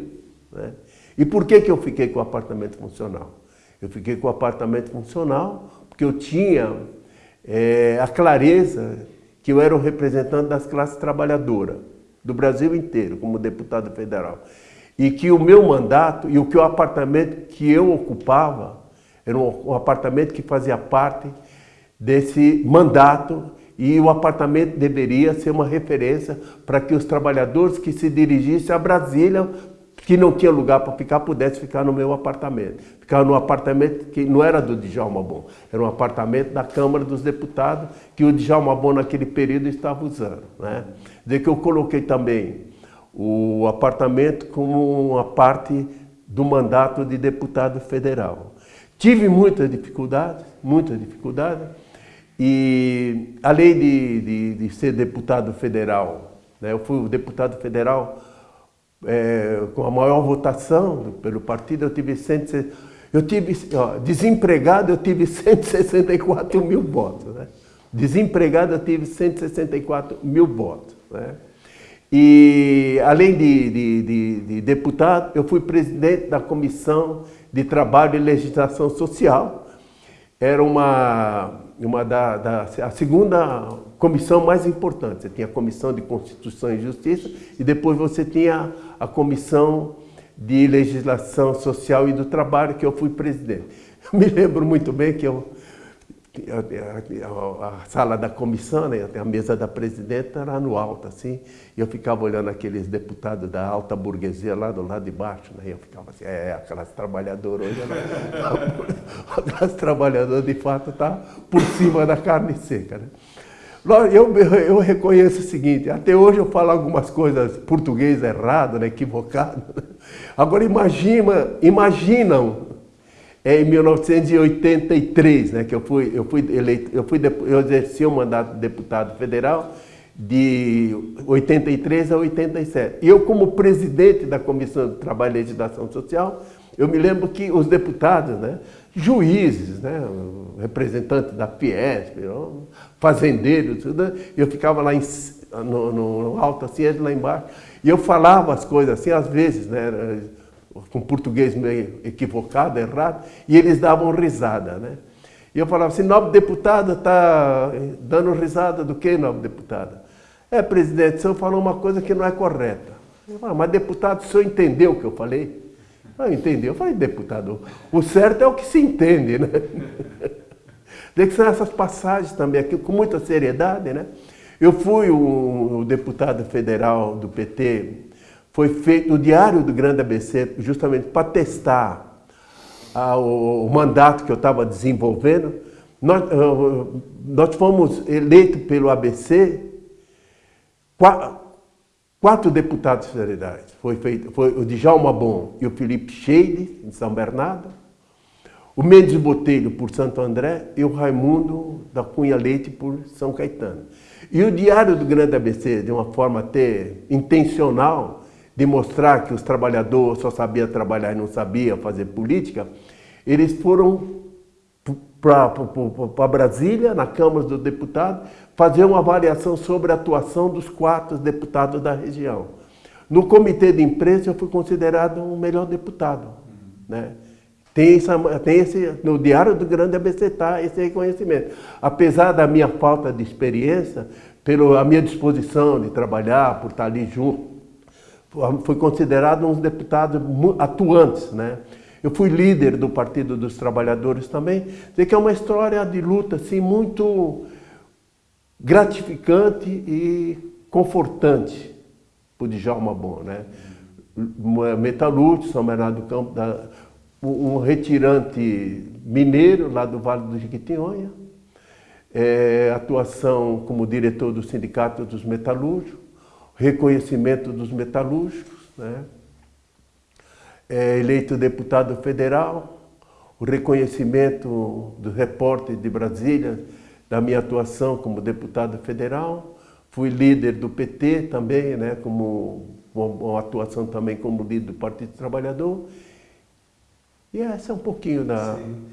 Né? E por que, que eu fiquei com o apartamento funcional? Eu fiquei com o apartamento funcional porque eu tinha é, a clareza que eu era o representante das classes trabalhadoras do Brasil inteiro, como deputado federal. E que o meu mandato e o que o apartamento que eu ocupava era um, um apartamento que fazia parte desse mandato e o apartamento deveria ser uma referência para que os trabalhadores que se dirigissem a Brasília que não tinha lugar para ficar, pudesse ficar no meu apartamento. Ficava no apartamento que não era do Djalma Bom, era um apartamento da Câmara dos Deputados que o Djalma Bom naquele período estava usando. Né? Dizer que eu coloquei também o apartamento como uma parte do mandato de deputado federal. Tive muitas dificuldades, muitas dificuldades, e além de, de, de ser deputado federal, né, eu fui o deputado federal é, com a maior votação pelo partido, eu tive, 100, eu tive ó, desempregado, eu tive 164 mil votos. Né? Desempregado, eu tive 164 mil votos. Né? E, além de, de, de, de deputado, eu fui presidente da Comissão de Trabalho e Legislação Social. Era uma, uma da, da, a segunda comissão mais importante. Você tinha a Comissão de Constituição e Justiça e depois você tinha a Comissão de Legislação Social e do Trabalho, que eu fui presidente. Eu me lembro muito bem que eu a, a, sala da comissão, né, a mesa da presidenta era no alto, assim, e eu ficava olhando aqueles deputados da alta burguesia lá do lado de baixo, né, e eu ficava assim, é, a classe trabalhadora hoje, a classe trabalhadora de fato está por cima da carne seca, né. Eu, eu reconheço o seguinte, até hoje eu falo algumas coisas português errado, né, equivocado. Né. Agora imagina, imaginam é em 1983, né, que eu fui, eu fui eleito, eu, fui, eu exerci o mandato de deputado federal de 83 a 87. E eu, como presidente da Comissão de Trabalho e Legislação Social, eu me lembro que os deputados, né, juízes, né, representantes da Fiesp, fazendeiros, tudo, eu ficava lá em, no, no, alto, assim, lá embaixo, e eu falava as coisas assim, às vezes, né, com português meio equivocado, errado, e eles davam risada, né? E eu falava assim, nobre deputada está dando risada do que, nobre deputada? É, presidente, o senhor falou uma coisa que não é correta. Eu falava, mas deputado, o senhor entendeu o que eu falei? Ah, entendi. Eu falei, deputado, o certo é o que se entende, né? Tem que ser essas passagens também aqui, com muita seriedade, né? Eu fui o, o deputado federal do PT foi feito no Diário do Grande ABC, justamente para testar ah, o, o, mandato que eu estava desenvolvendo. Nós, uh, nós fomos eleitos pelo ABC quatro, quatro deputados federais. Foi, feito, foi o Djalma Bom e o Felipe Scheide, em São Bernardo, o Mendes Botelho por Santo André e o Raimundo da Cunha Leite por São Caetano. E o Diário do Grande ABC, de uma forma até intencional, de mostrar que os trabalhadores só sabiam trabalhar e não sabiam fazer política, eles foram para Brasília, na Câmara dos Deputados, fazer uma avaliação sobre a atuação dos quatro deputados da região. No comitê de imprensa eu fui considerado o melhor deputado. Né? Tem, essa, tem esse, no Diário do Grande ABC está esse reconhecimento. Apesar da minha falta de experiência, pela minha disposição de trabalhar, por estar ali junto, foi considerado um dos deputados atuantes, né? Eu fui líder do Partido dos Trabalhadores também, dizer que é uma história de luta assim muito gratificante e confortante para o Djalma Bom, né? Metalúrgico, São Bernardo do Campo, da, um retirante mineiro lá do Vale do Jequitinhonha, é, atuação como diretor do Sindicato dos Metalúrgicos, reconhecimento dos metalúrgicos, né? é eleito deputado federal, o reconhecimento do repórter de Brasília, da minha atuação como deputado federal, fui líder do PT também, né, como uma atuação também como líder do Partido Trabalhador. E essa é um pouquinho da... Sim.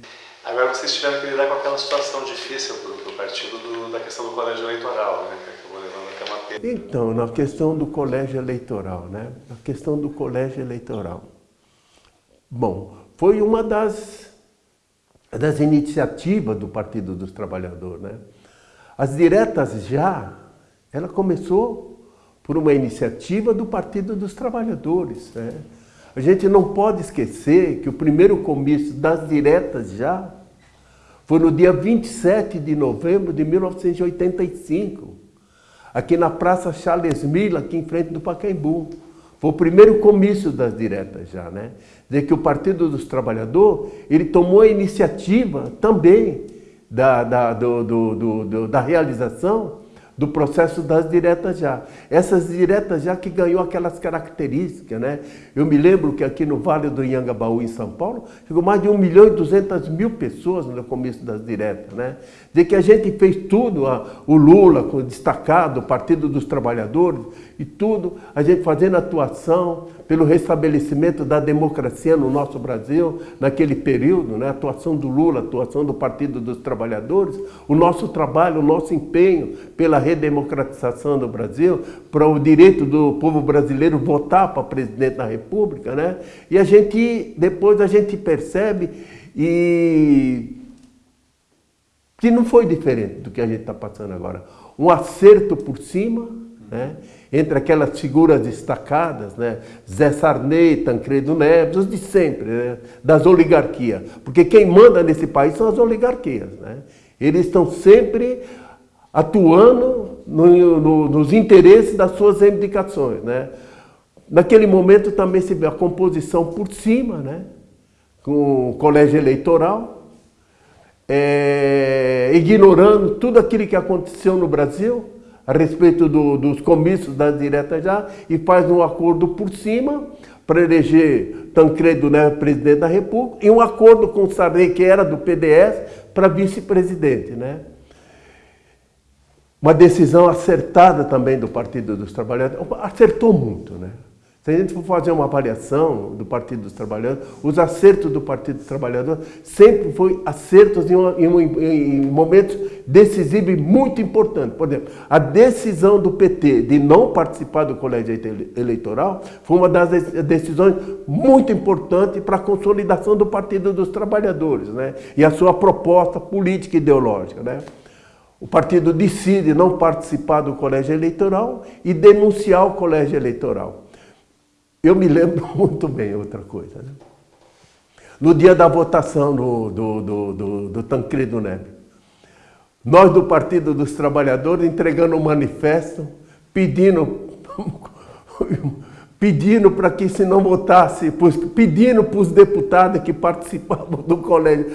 Agora vocês tiveram que lidar com aquela situação difícil para o partido do, da questão do colégio eleitoral, né? Então, na questão do colégio eleitoral, né? Na questão do colégio eleitoral. Bom, foi uma das, das iniciativas do Partido dos Trabalhadores, né? As diretas já, ela começou por uma iniciativa do Partido dos Trabalhadores, né? A gente não pode esquecer que o primeiro comício das diretas já foi no dia 27 de novembro de 1985 aqui na Praça Charles Miller, aqui em frente do Pacaembu. Foi o primeiro comício das diretas já, né? Dizer que o Partido dos Trabalhadores, ele tomou a iniciativa também da, da, do, do, do, da realização do processo das diretas já. Essas diretas já que ganhou aquelas características, né? Eu me lembro que aqui no Vale do Inhangabaú, em São Paulo, chegou mais de 1 milhão e 200 mil pessoas no começo das diretas, né? De que a gente fez tudo, o Lula destacado, o Partido dos Trabalhadores e tudo, a gente fazendo atuação pelo restabelecimento da democracia no nosso Brasil, naquele período, né? atuação do Lula, atuação do Partido dos Trabalhadores, o nosso trabalho, o nosso empenho pela redemocratização do Brasil, para o direito do povo brasileiro votar para presidente da República, né? E a gente, depois a gente percebe e que não foi diferente do que a gente está passando agora. Um acerto por cima, né? Entre aquelas figuras destacadas, né? Zé Sarney, Tancredo Neves, os de sempre, né? das oligarquias. Porque quem manda nesse país são as oligarquias. Né? Eles estão sempre atuando no, no, nos interesses das suas reivindicações. Né? Naquele momento também se vê a composição por cima, né? com o colégio eleitoral, é, ignorando tudo aquilo que aconteceu no Brasil, a respeito do, dos comícios das diretas já e faz um acordo por cima para eleger Tancredo né, presidente da República e um acordo com Sarney, que era do PDS, para vice-presidente. Né? Uma decisão acertada também do Partido dos Trabalhadores. Acertou muito, né? Se a gente for fazer uma avaliação do Partido dos Trabalhadores, os acertos do Partido dos Trabalhadores sempre foi acertos em, em, em, momentos decisivos e muito importantes. Por exemplo, a decisão do PT de não participar do colégio eleitoral foi uma das decisões muito importantes para a consolidação do Partido dos Trabalhadores né? e a sua proposta política e ideológica. Né? O partido decide não participar do colégio eleitoral e denunciar o colégio eleitoral. Eu me lembro muito bem outra coisa. Né? No dia da votação do, do, do, do, do Tancredo Neves, nós do Partido dos Trabalhadores entregando um manifesto pedindo, pedindo para que se não votasse, pedindo para os deputados que participavam do colégio,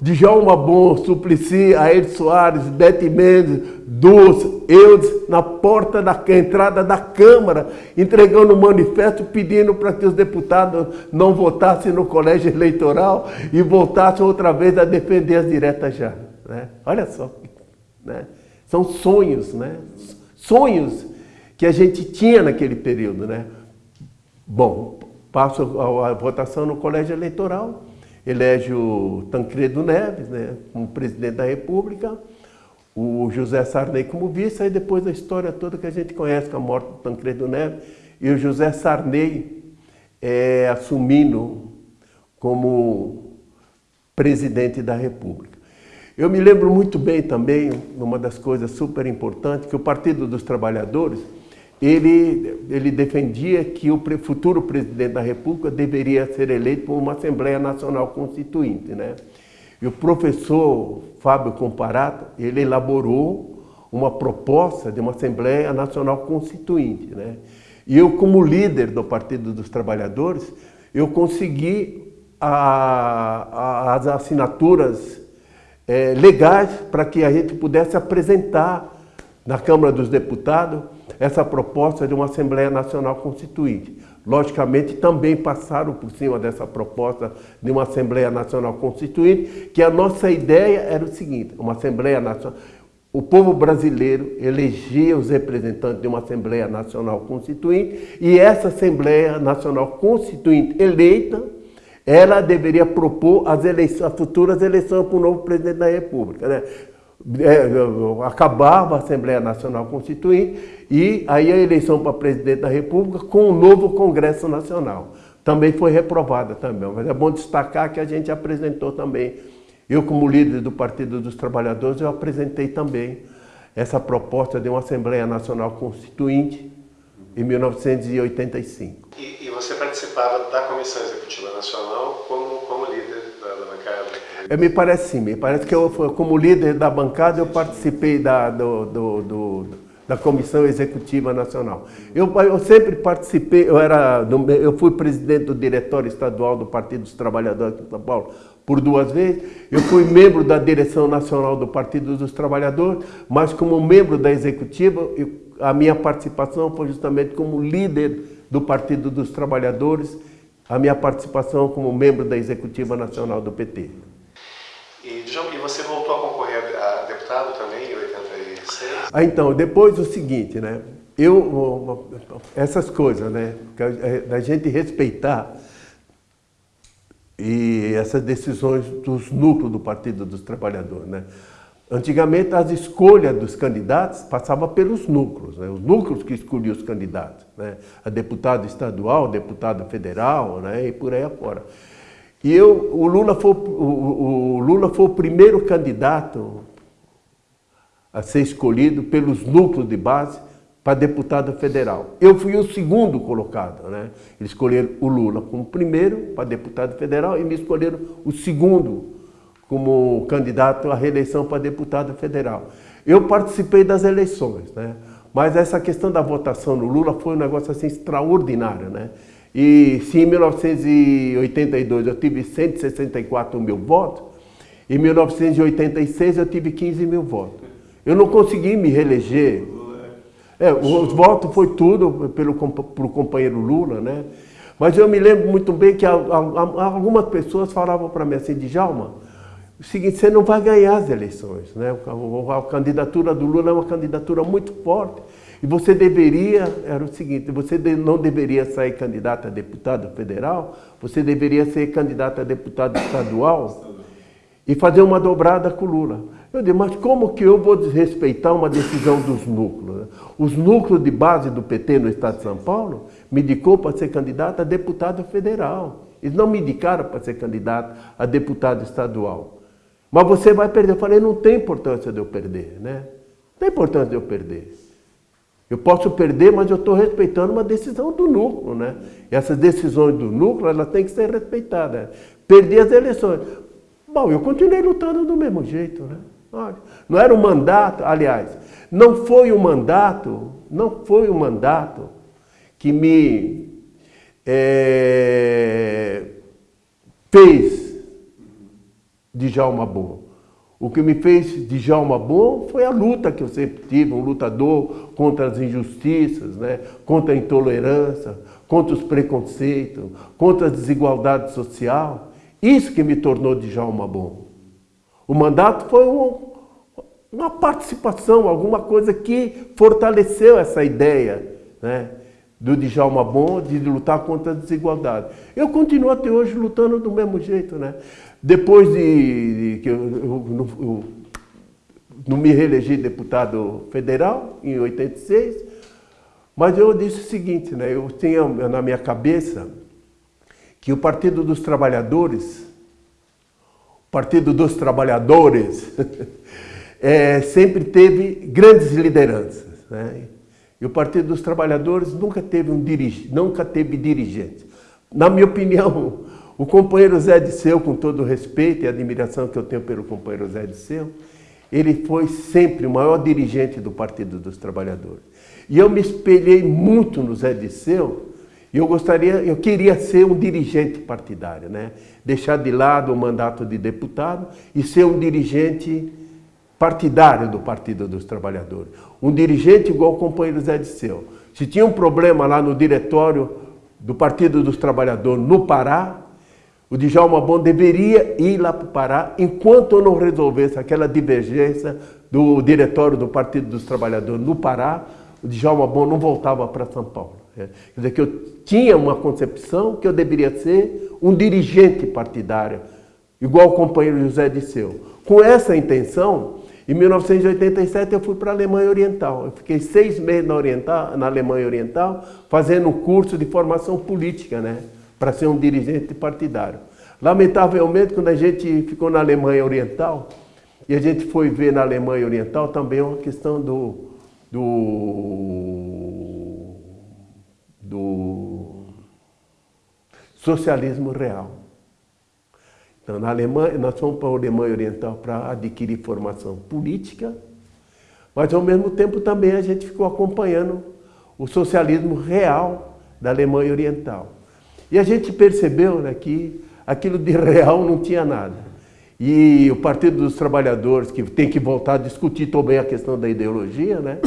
Djalma Bom, Suplicy, Ayrton Soares, Bete Mendes, Dulce, Eudes, na porta da entrada da Câmara, entregando um manifesto pedindo para que os deputados não votassem no colégio eleitoral e voltassem outra vez a defender as diretas já. Né? Olha só, né? são sonhos, né? sonhos que a gente tinha naquele período. Né? Bom, passo a votação no colégio eleitoral, elege o Tancredo Neves né, como presidente da República, o José Sarney como vice, aí depois a história toda que a gente conhece com a morte do Tancredo Neves, e o José Sarney é, assumindo como presidente da República. Eu me lembro muito bem também, uma das coisas super importantes, que o Partido dos Trabalhadores ele, ele defendia que o futuro presidente da República deveria ser eleito por uma Assembleia Nacional Constituinte. Né? E o professor Fábio Comparato, ele elaborou uma proposta de uma Assembleia Nacional Constituinte. Né? E eu, como líder do Partido dos Trabalhadores, eu consegui a, a, as assinaturas é, legais para que a gente pudesse apresentar na Câmara dos Deputados essa proposta de uma Assembleia Nacional Constituinte. Logicamente, também passaram por cima dessa proposta de uma Assembleia Nacional Constituinte, que a nossa ideia era o seguinte, uma Assembleia Nacional... O povo brasileiro elegia os representantes de uma Assembleia Nacional Constituinte e essa Assembleia Nacional Constituinte eleita, ela deveria propor as, eleições, as futuras eleições para o novo presidente da República. Né? É, acabava a Assembleia Nacional Constituinte e aí a eleição para presidente da República com o novo Congresso Nacional. Também foi reprovada também, mas é bom destacar que a gente apresentou também, eu como líder do Partido dos Trabalhadores, eu apresentei também essa proposta de uma Assembleia Nacional Constituinte em 1985. E, e você participava da Comissão Executiva Nacional como, como líder me parece sim, me parece que eu, como líder da bancada, eu participei da, do, do, do, da Comissão Executiva Nacional. Eu, eu sempre participei, eu, era, eu fui presidente do Diretório Estadual do Partido dos Trabalhadores de São Paulo por duas vezes, eu fui membro da Direção Nacional do Partido dos Trabalhadores, mas como membro da Executiva, eu, a minha participação foi justamente como líder do Partido dos Trabalhadores, a minha participação como membro da Executiva Nacional do PT. E, e você voltou a concorrer a deputado também em 86? Ah, então, depois o seguinte, né? Eu, essas coisas, né? É, da gente respeitar e essas decisões dos núcleos do Partido dos Trabalhadores, né? Antigamente, as escolhas dos candidatos passavam pelos núcleos, né? os núcleos que escolhiam os candidatos, né? a deputado estadual, deputado federal né? e por aí afora. E eu, o, Lula foi, o, o Lula foi o primeiro candidato a ser escolhido pelos núcleos de base para deputado federal. Eu fui o segundo colocado, né? Eles escolheram o Lula como primeiro para deputado federal e me escolheram o segundo como candidato à reeleição para deputado federal. Eu participei das eleições, né? Mas essa questão da votação no Lula foi um negócio assim extraordinário, né? E se em 1982 eu tive 164 mil votos, em 1986 eu tive 15 mil votos. Eu não consegui me reeleger. É, os votos foi tudo pelo, pelo companheiro Lula, né? Mas eu me lembro muito bem que algumas pessoas falavam para mim assim, Djalma, o seguinte, você não vai ganhar as eleições, né? A candidatura do Lula é uma candidatura muito forte. E você deveria, era o seguinte, você não deveria sair candidato a deputado federal, você deveria ser candidato a deputado estadual e fazer uma dobrada com o Lula. Eu digo, mas como que eu vou desrespeitar uma decisão dos núcleos? Os núcleos de base do PT no estado de São Paulo me indicou para ser candidato a deputado federal. Eles não me indicaram para ser candidato a deputado estadual. Mas você vai perder. Eu falei, não tem importância de eu perder, né? Não tem importância de eu perder. Eu posso perder, mas eu estou respeitando uma decisão do núcleo, né? E essas decisões do núcleo, elas têm que ser respeitadas. Perdi as eleições. Bom, eu continuei lutando do mesmo jeito, né? Olha, não era um mandato, aliás, não foi o um mandato, não foi o um mandato que me é, fez de Djalma Bom. O que me fez de Djalma Bom foi a luta que eu sempre tive, um lutador contra as injustiças, né? contra a intolerância, contra os preconceitos, contra a desigualdade social. Isso que me tornou de Djalma Bom. O mandato foi um, uma participação, alguma coisa que fortaleceu essa ideia né, do Djalma Bom de lutar contra a desigualdade. Eu continuo até hoje lutando do mesmo jeito. Né? Depois de, de que eu, eu, eu, não me reelegi deputado federal, em 86, mas eu disse o seguinte, né, eu tinha na minha cabeça que o Partido dos Trabalhadores, o Partido dos Trabalhadores, é, sempre teve grandes lideranças. Né? E o Partido dos Trabalhadores nunca teve, um dirige, nunca teve dirigente. Na minha opinião, o companheiro Zé Disseu, com todo o respeito e admiração que eu tenho pelo companheiro Zé Disseu, ele foi sempre o maior dirigente do Partido dos Trabalhadores. E eu me espelhei muito no Zé Disseu, e eu gostaria, eu queria ser um dirigente partidário, né? Deixar de lado o mandato de deputado e ser um dirigente partidário do Partido dos Trabalhadores. Um dirigente igual o companheiro Zé Disseu. Se tinha um problema lá no diretório do Partido dos Trabalhadores no Pará, o Djalma Bom deveria ir lá para o Pará enquanto não resolvesse aquela divergência do diretório do Partido dos Trabalhadores no Pará, o Djalma Bom não voltava para São Paulo. É, quer dizer, que eu tinha uma concepção que eu deveria ser um dirigente partidário, igual o companheiro José Disseu. Com essa intenção, em 1987 eu fui para a Alemanha Oriental. Eu fiquei seis meses na, Oriental, na Alemanha Oriental fazendo um curso de formação política, né? Para ser um dirigente partidário. Lamentavelmente, quando a gente ficou na Alemanha Oriental, e a gente foi ver na Alemanha Oriental também uma questão do, do, do socialismo real. Então, na Alemanha, nós fomos para a Alemanha Oriental para adquirir formação política, mas ao mesmo tempo também a gente ficou acompanhando o socialismo real da Alemanha Oriental. E a gente percebeu né, que aquilo de real não tinha nada. E o Partido dos Trabalhadores, que tem que voltar a discutir também a questão da ideologia, né?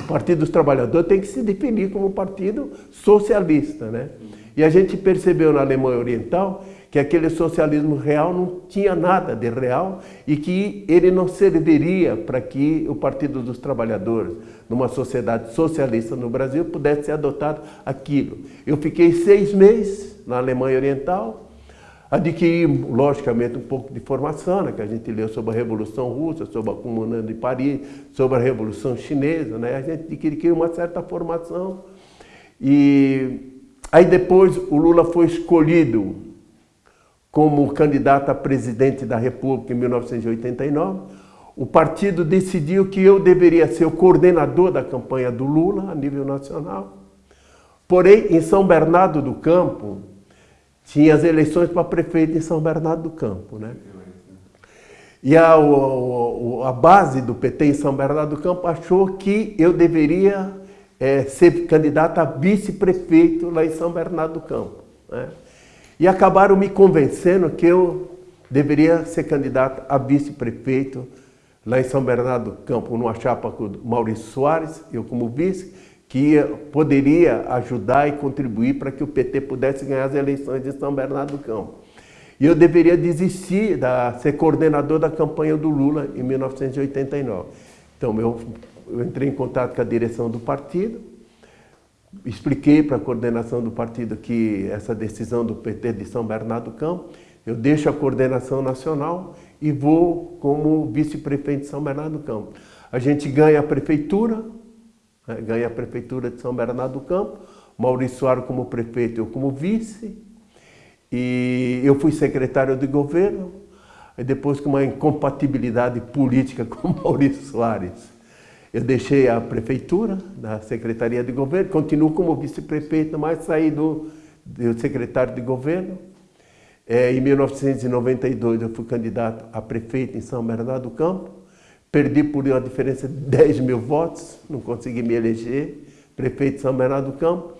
o Partido dos Trabalhadores tem que se definir como um partido socialista. Né? E a gente percebeu na Alemanha Oriental que aquele socialismo real não tinha nada de real e que ele não serviria para que o Partido dos Trabalhadores, numa sociedade socialista no Brasil, pudesse ser adotado aquilo. Eu fiquei seis meses na Alemanha Oriental, Adquiri, logicamente, um pouco de formação, né, que a gente leu sobre a Revolução Russa, sobre a Comuna de Paris, sobre a Revolução Chinesa, né, a gente adquiriu uma certa formação. E aí depois o Lula foi escolhido como candidato a presidente da República em 1989. O partido decidiu que eu deveria ser o coordenador da campanha do Lula a nível nacional. Porém, em São Bernardo do Campo, tinha as eleições para prefeito em São Bernardo do Campo. Né? E a, a, a base do PT em São Bernardo do Campo achou que eu deveria é, ser candidato a vice-prefeito lá em São Bernardo do Campo. Né? E acabaram me convencendo que eu deveria ser candidato a vice-prefeito lá em São Bernardo do Campo, numa chapa com o Maurício Soares, eu como vice, que poderia ajudar e contribuir para que o PT pudesse ganhar as eleições de São Bernardo do Campo. E eu deveria desistir de ser coordenador da campanha do Lula em 1989. Então eu, eu entrei em contato com a direção do partido, expliquei para a coordenação do partido que essa decisão do PT de São Bernardo do Campo, eu deixo a coordenação nacional e vou como vice-prefeito de São Bernardo do Campo. A gente ganha a prefeitura, né, ganha a prefeitura de São Bernardo do Campo, Maurício Soares como prefeito, eu como vice, e eu fui secretário de governo, e depois com uma incompatibilidade política com Maurício Soares, eu deixei a prefeitura, da Secretaria de Governo, continuo como vice-prefeito, mas saí do, do secretário de governo. É, em 1992 eu fui candidato a prefeito em São Bernardo do Campo. Perdi por uma diferença de 10 mil votos, não consegui me eleger, prefeito de São Bernardo do Campo.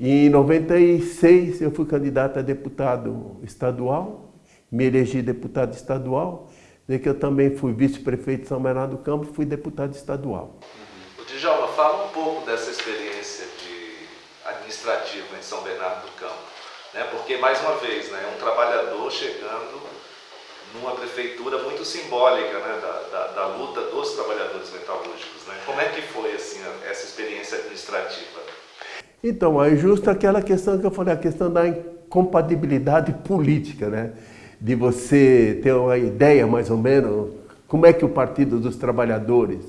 E em 96 eu fui candidato a deputado estadual, me elegi deputado estadual, e que eu também fui vice-prefeito de São Bernardo do Campo, fui deputado estadual. Uhum. O Djalma, fala um pouco dessa experiência de administrativa em São Bernardo do Campo, né? porque mais uma vez, né, um trabalhador chegando numa prefeitura muito simbólica né, da, da, da, luta dos trabalhadores metalúrgicos. Né? Como é que foi assim, essa experiência administrativa? Então, é justo aquela questão que eu falei, a questão da incompatibilidade política, né? De você ter uma ideia mais ou menos como é que o Partido dos Trabalhadores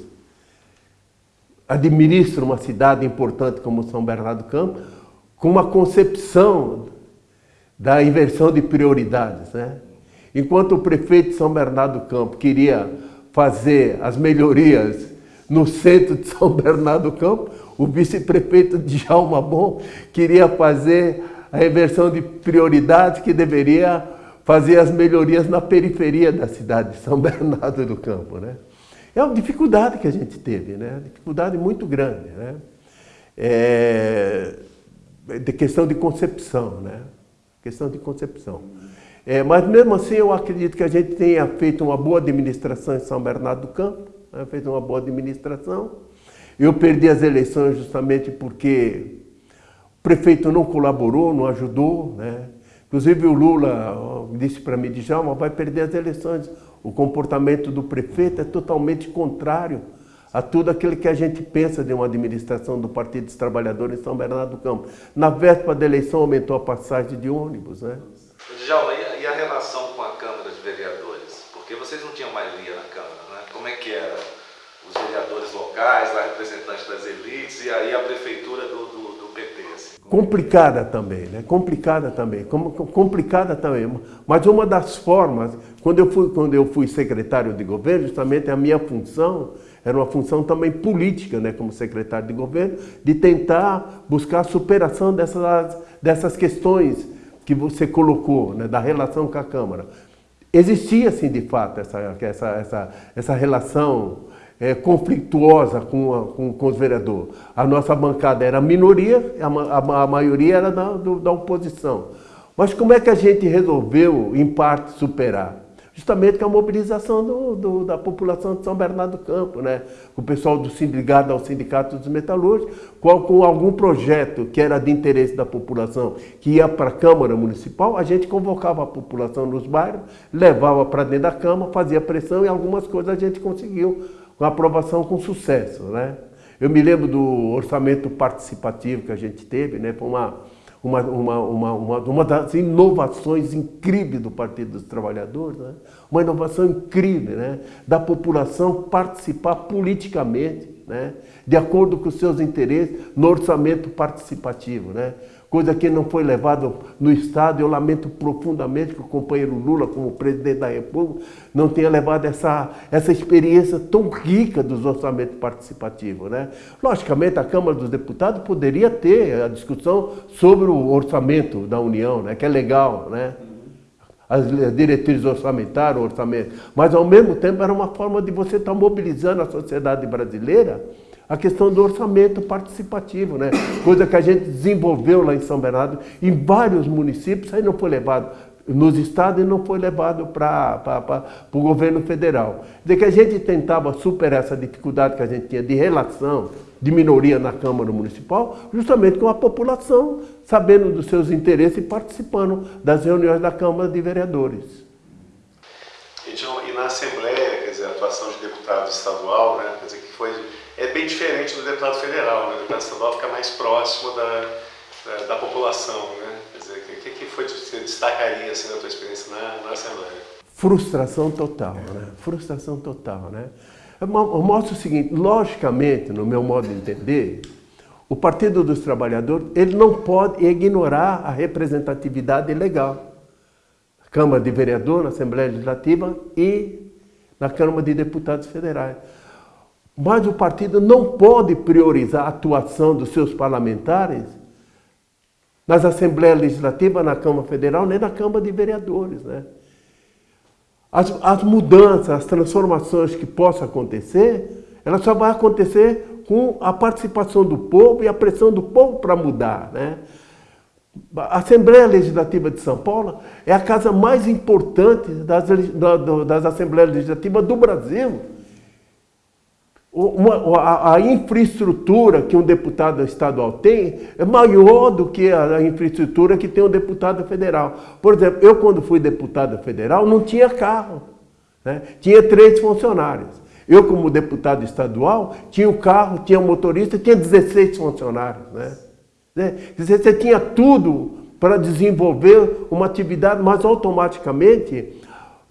administra uma cidade importante como São Bernardo do Campo, com uma concepção da inversão de prioridades. Né? Enquanto o prefeito de São Bernardo do Campo queria fazer as melhorias no centro de São Bernardo do Campo, o vice-prefeito de Jalma Bom queria fazer a reversão de prioridades que deveria fazer as melhorias na periferia da cidade de São Bernardo do Campo. Né? É uma dificuldade que a gente teve, né? dificuldade muito grande. Né? É... de questão de concepção, né? questão de concepção. É, mas mesmo assim eu acredito que a gente tenha feito uma boa administração em São Bernardo do Campo, né? fez uma boa administração. Eu perdi as eleições justamente porque o prefeito não colaborou, não ajudou. Né? Inclusive o Lula disse para mim, Djalma, vai perder as eleições. O comportamento do prefeito é totalmente contrário a tudo aquilo que a gente pensa de uma administração do Partido dos Trabalhadores em São Bernardo do Campo. Na véspera da eleição aumentou a passagem de ônibus, né? Djalma, e a relação com a Câmara de Vereadores? Porque vocês não tinham maioria na Câmara, né? Como é que era? Os vereadores locais, lá representantes das elites, e aí a prefeitura do, do complicada também, né? Complicada também, complicada também. Mas uma das formas, quando eu fui, quando eu fui secretário de governo, justamente a minha função era uma função também política, né, como secretário de governo, de tentar buscar a superação dessas, dessas questões que você colocou, né, da relação com a Câmara. Existia, sim, de fato, essa, essa, essa, essa relação é, conflituosa com, a, com, com, os vereadores. A nossa bancada era minoria, a, a, a maioria era da, do, da oposição. Mas como é que a gente resolveu, em parte, superar? Justamente com a mobilização do, do, da população de São Bernardo do Campo, né? o pessoal do sindicato ao Sindicato dos Metalúrgicos, com, com algum projeto que era de interesse da população, que ia para a Câmara Municipal, a gente convocava a população nos bairros, levava para dentro da Câmara, fazia pressão e algumas coisas a gente conseguiu com aprovação com sucesso. Né? Eu me lembro do orçamento participativo que a gente teve, né? foi uma, uma, uma, uma, uma, uma das inovações incríveis do Partido dos Trabalhadores, né? uma inovação incrível, né? da população participar politicamente, né? de acordo com os seus interesses, no orçamento participativo. Né? Coisa que não foi levada no Estado. Eu lamento profundamente que o companheiro Lula, como presidente da República, não tenha levado essa, essa experiência tão rica dos orçamentos participativos. Né? Logicamente, a Câmara dos Deputados poderia ter a discussão sobre o orçamento da União, né? que é legal, né? as diretrizes orçamentárias, o orçamento, mas ao mesmo tempo era uma forma de você estar mobilizando a sociedade brasileira a questão do orçamento participativo, né? coisa que a gente desenvolveu lá em São Bernardo, em vários municípios, aí não foi levado nos estados e não foi levado para o governo federal. De que a gente tentava superar essa dificuldade que a gente tinha de relação de minoria na Câmara Municipal, justamente com a população, sabendo dos seus interesses e participando das reuniões da Câmara de Vereadores. E, na Assembleia, quer dizer, a atuação de deputado estadual, né, quer dizer, que foi é bem diferente do deputado federal. Né? O deputado estadual fica mais próximo da, da, da população. Né? Quer dizer, o que, que foi que você destacaria assim, da tua experiência na, na Assembleia? Frustração total, né? Frustração total, né? Eu mostro o seguinte, logicamente, no meu modo de entender, o Partido dos Trabalhadores ele não pode ignorar a representatividade legal. Câmara de Vereador, na Assembleia Legislativa e na Câmara de Deputados Federais. Mas o partido não pode priorizar a atuação dos seus parlamentares nas Assembleias Legislativas, na Câmara Federal, nem na Câmara de Vereadores. Né? As, as mudanças, as transformações que possam acontecer, elas só vão acontecer com a participação do povo e a pressão do povo para mudar. Né? A Assembleia Legislativa de São Paulo é a casa mais importante das, das Assembleias Legislativas do Brasil uma, a, a, infraestrutura que um deputado estadual tem é maior do que a, a, infraestrutura que tem um deputado federal. Por exemplo, eu quando fui deputado federal não tinha carro, né? tinha três funcionários. Eu como deputado estadual tinha o carro, tinha um motorista, tinha 16 funcionários. Né? né? Você tinha tudo para desenvolver uma atividade, mas automaticamente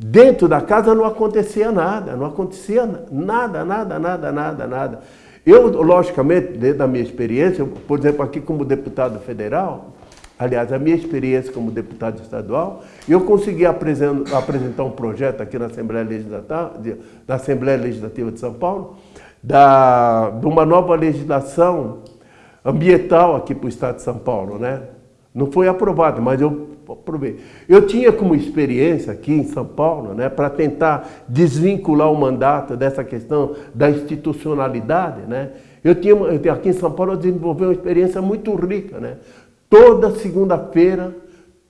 Dentro da casa não acontecia nada, não acontecia nada, nada, nada, nada, nada. Eu, logicamente, dentro da minha experiência, por exemplo, aqui como deputado federal, aliás, a minha experiência como deputado estadual, eu consegui apresentar um projeto aqui na Assembleia Legislativa, na Assembleia Legislativa de São Paulo, da, de uma nova legislação ambiental aqui para o Estado de São Paulo, né? Não foi aprovado, mas eu provei. Eu tinha como experiência aqui em São Paulo, né, para tentar desvincular o mandato dessa questão da institucionalidade, né, eu tinha, aqui em São Paulo eu desenvolvi uma experiência muito rica, né, toda segunda-feira,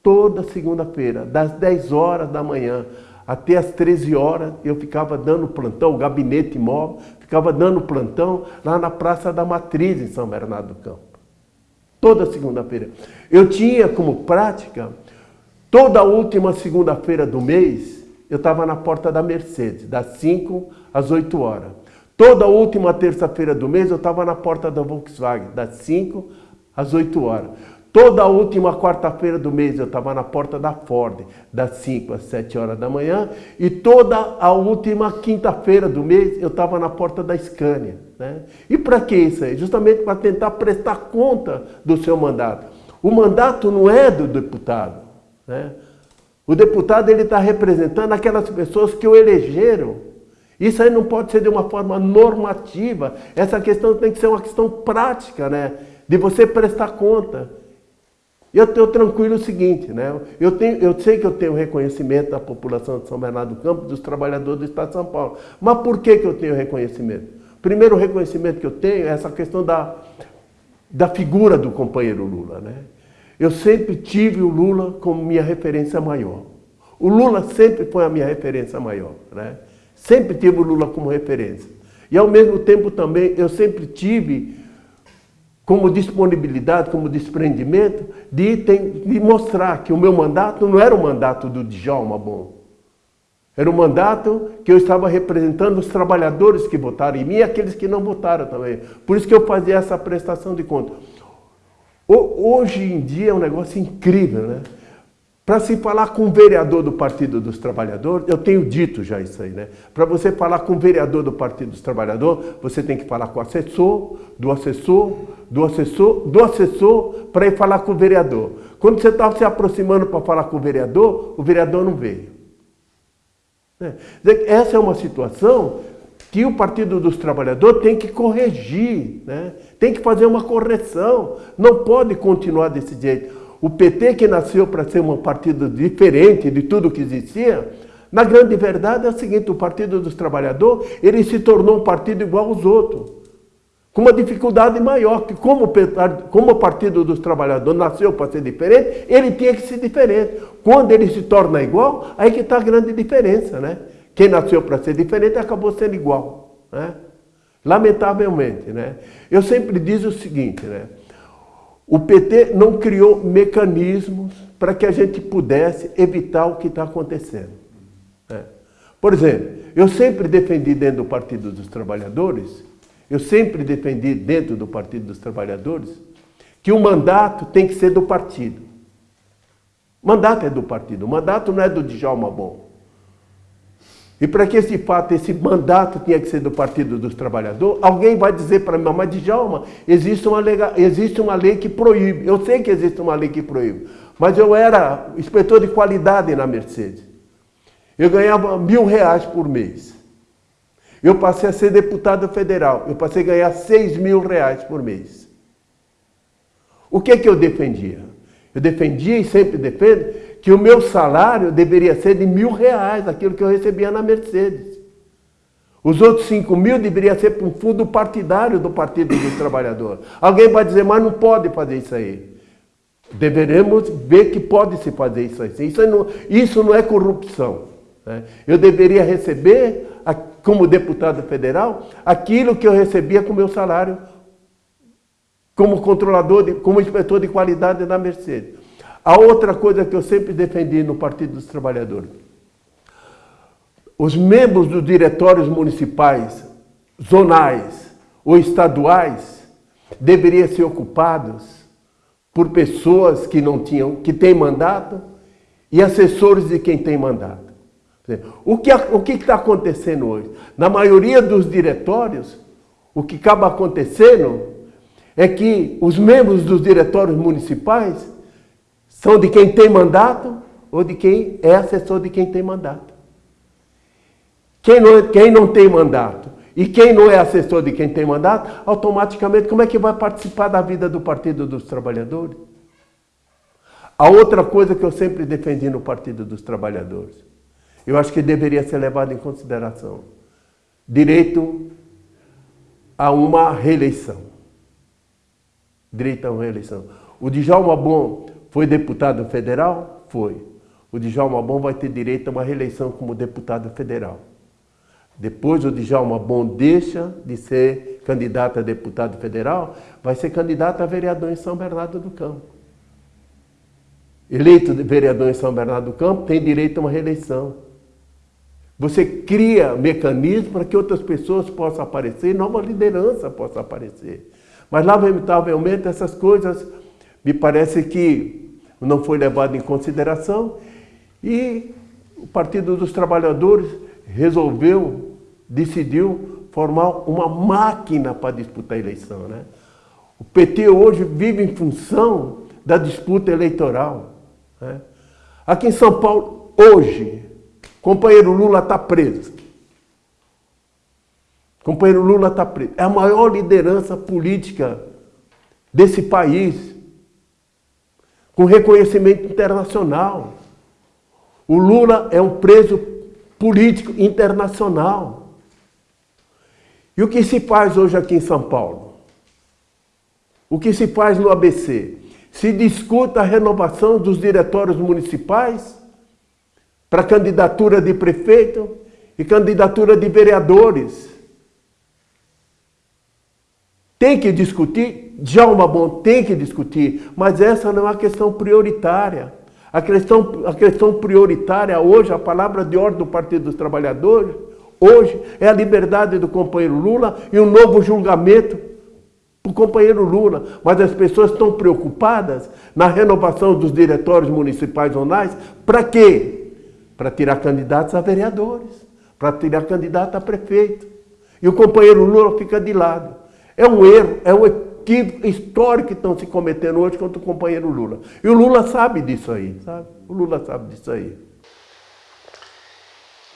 toda segunda-feira, das 10 horas da manhã até as 13 horas, eu ficava dando plantão, o gabinete imóvel, ficava dando plantão lá na Praça da Matriz, em São Bernardo do Campo. Toda segunda-feira. Eu tinha como prática Toda última segunda-feira do mês, eu estava na porta da Mercedes, das 5 às 8 horas. Toda última terça-feira do mês, eu estava na porta da Volkswagen, das 5 às 8 horas. Toda última quarta-feira do mês, eu estava na porta da Ford, das 5 às 7 horas da manhã. E toda a última quinta-feira do mês, eu estava na porta da Scania. Né? E para que isso aí? Justamente para tentar prestar conta do seu mandato. O mandato não é do deputado. Né? O deputado ele está representando aquelas pessoas que o elegeram. Isso aí não pode ser de uma forma normativa. Essa questão tem que ser uma questão prática, né? De você prestar conta. Eu estou tranquilo o seguinte, né? Eu, tenho, eu sei que eu tenho reconhecimento da população de São Bernardo do Campo, dos trabalhadores do Estado de São Paulo. Mas por que, que eu tenho reconhecimento? Primeiro reconhecimento que eu tenho é essa questão da, da figura do companheiro Lula, né? Eu sempre tive o Lula como minha referência maior. O Lula sempre foi a minha referência maior. Né? Sempre tive o Lula como referência. E ao mesmo tempo também eu sempre tive como disponibilidade, como desprendimento, de, de mostrar que o meu mandato não era o mandato do Djalma Bom. Era um mandato que eu estava representando os trabalhadores que votaram em mim e aqueles que não votaram também. Por isso que eu fazia essa prestação de conta. Hoje em dia é um negócio incrível, né? Para se falar com o vereador do Partido dos Trabalhadores, eu tenho dito já isso aí, né? Para você falar com o vereador do Partido dos Trabalhadores, você tem que falar com o assessor, do assessor, do assessor, do assessor, para ir falar com o vereador. Quando você estava se aproximando para falar com o vereador, o vereador não veio. É. Essa é uma situação que o Partido dos Trabalhadores tem que corrigir, né? Tem que fazer uma correção. Não pode continuar desse jeito. O PT, que nasceu para ser um partido diferente de tudo que existia, na grande verdade é o seguinte, o Partido dos Trabalhadores, ele se tornou um partido igual aos outros. Com uma dificuldade maior, que como, como o Partido dos Trabalhadores nasceu para ser diferente, ele tinha que ser diferente. Quando ele se torna igual, aí que está a grande diferença, né? Quem nasceu para ser diferente acabou sendo igual, né? Lamentavelmente, né? Eu sempre digo o seguinte, né? O PT não criou mecanismos para que a gente pudesse evitar o que está acontecendo. É. Por exemplo, eu sempre defendi dentro do Partido dos Trabalhadores, eu sempre defendi dentro do Partido dos Trabalhadores, que o mandato tem que ser do partido. O mandato é do partido, o mandato não é do Djalma Bom. E para que esse fato, esse mandato tinha que ser do Partido dos Trabalhadores, alguém vai dizer para mim, mas Djalma, existe uma, lei, existe uma lei que proíbe. Eu sei que existe uma lei que proíbe, mas eu era inspetor de qualidade na Mercedes. Eu ganhava mil reais por mês. Eu passei a ser deputado federal, eu passei a ganhar seis mil reais por mês. O que, que eu defendia? Eu defendia e sempre defendo que o meu salário deveria ser de mil reais, aquilo que eu recebia na Mercedes. Os outros cinco mil deveria ser para um fundo partidário do Partido dos Trabalhadores. Alguém vai dizer, mas não pode fazer isso aí. Deveremos ver que pode se fazer isso aí. Isso não, isso não é corrupção. Né? Eu deveria receber, como deputado federal, aquilo que eu recebia com o meu salário como controlador, de, como inspetor de qualidade da Mercedes. A outra coisa que eu sempre defendi no Partido dos Trabalhadores. Os membros dos diretórios municipais, zonais ou estaduais deveriam ser ocupados por pessoas que não tinham, que têm mandato e assessores de quem tem mandato. O que o está acontecendo hoje? Na maioria dos diretórios, o que acaba acontecendo é que os membros dos diretórios municipais são de quem tem mandato ou de quem é assessor de quem tem mandato. Quem não, quem não tem mandato e quem não é assessor de quem tem mandato, automaticamente, como é que vai participar da vida do Partido dos Trabalhadores? A outra coisa que eu sempre defendi no Partido dos Trabalhadores, eu acho que deveria ser levado em consideração, direito a uma reeleição. Direito a uma reeleição. O Djalma Bom foi deputado federal? Foi. O Djalma Bom vai ter direito a uma reeleição como deputado federal. Depois o Djalma Bom deixa de ser candidato a deputado federal, vai ser candidato a vereador em São Bernardo do Campo. Eleito vereador em São Bernardo do Campo, tem direito a uma reeleição. Você cria mecanismos para que outras pessoas possam aparecer, nova liderança possa aparecer. Mas, lamentavelmente, essas coisas me parece que não foi levado em consideração e o Partido dos Trabalhadores resolveu, decidiu formar uma máquina para disputar a eleição. Né? O PT hoje vive em função da disputa eleitoral. Né? Aqui em São Paulo, hoje, companheiro Lula está preso. Companheiro Lula está preso. É a maior liderança política desse país com reconhecimento internacional. O Lula é um preso político internacional. E o que se faz hoje aqui em São Paulo? O que se faz no ABC? Se discuta a renovação dos diretórios municipais para candidatura de prefeito e candidatura de vereadores. Tem que discutir, Djalma Bom tem que discutir, mas essa não é a questão prioritária. A questão, a questão prioritária hoje, a palavra de ordem do Partido dos Trabalhadores, hoje, é a liberdade do companheiro Lula e um novo julgamento para o companheiro Lula, mas as pessoas estão preocupadas na renovação dos diretórios municipais zonais, para quê? Para tirar candidatos a vereadores, para tirar candidato a prefeito. E o companheiro Lula fica de lado. É um erro, é um equívoco histórico que estão se cometendo hoje contra o companheiro Lula. E o Lula sabe disso aí, sabe? O Lula sabe disso aí.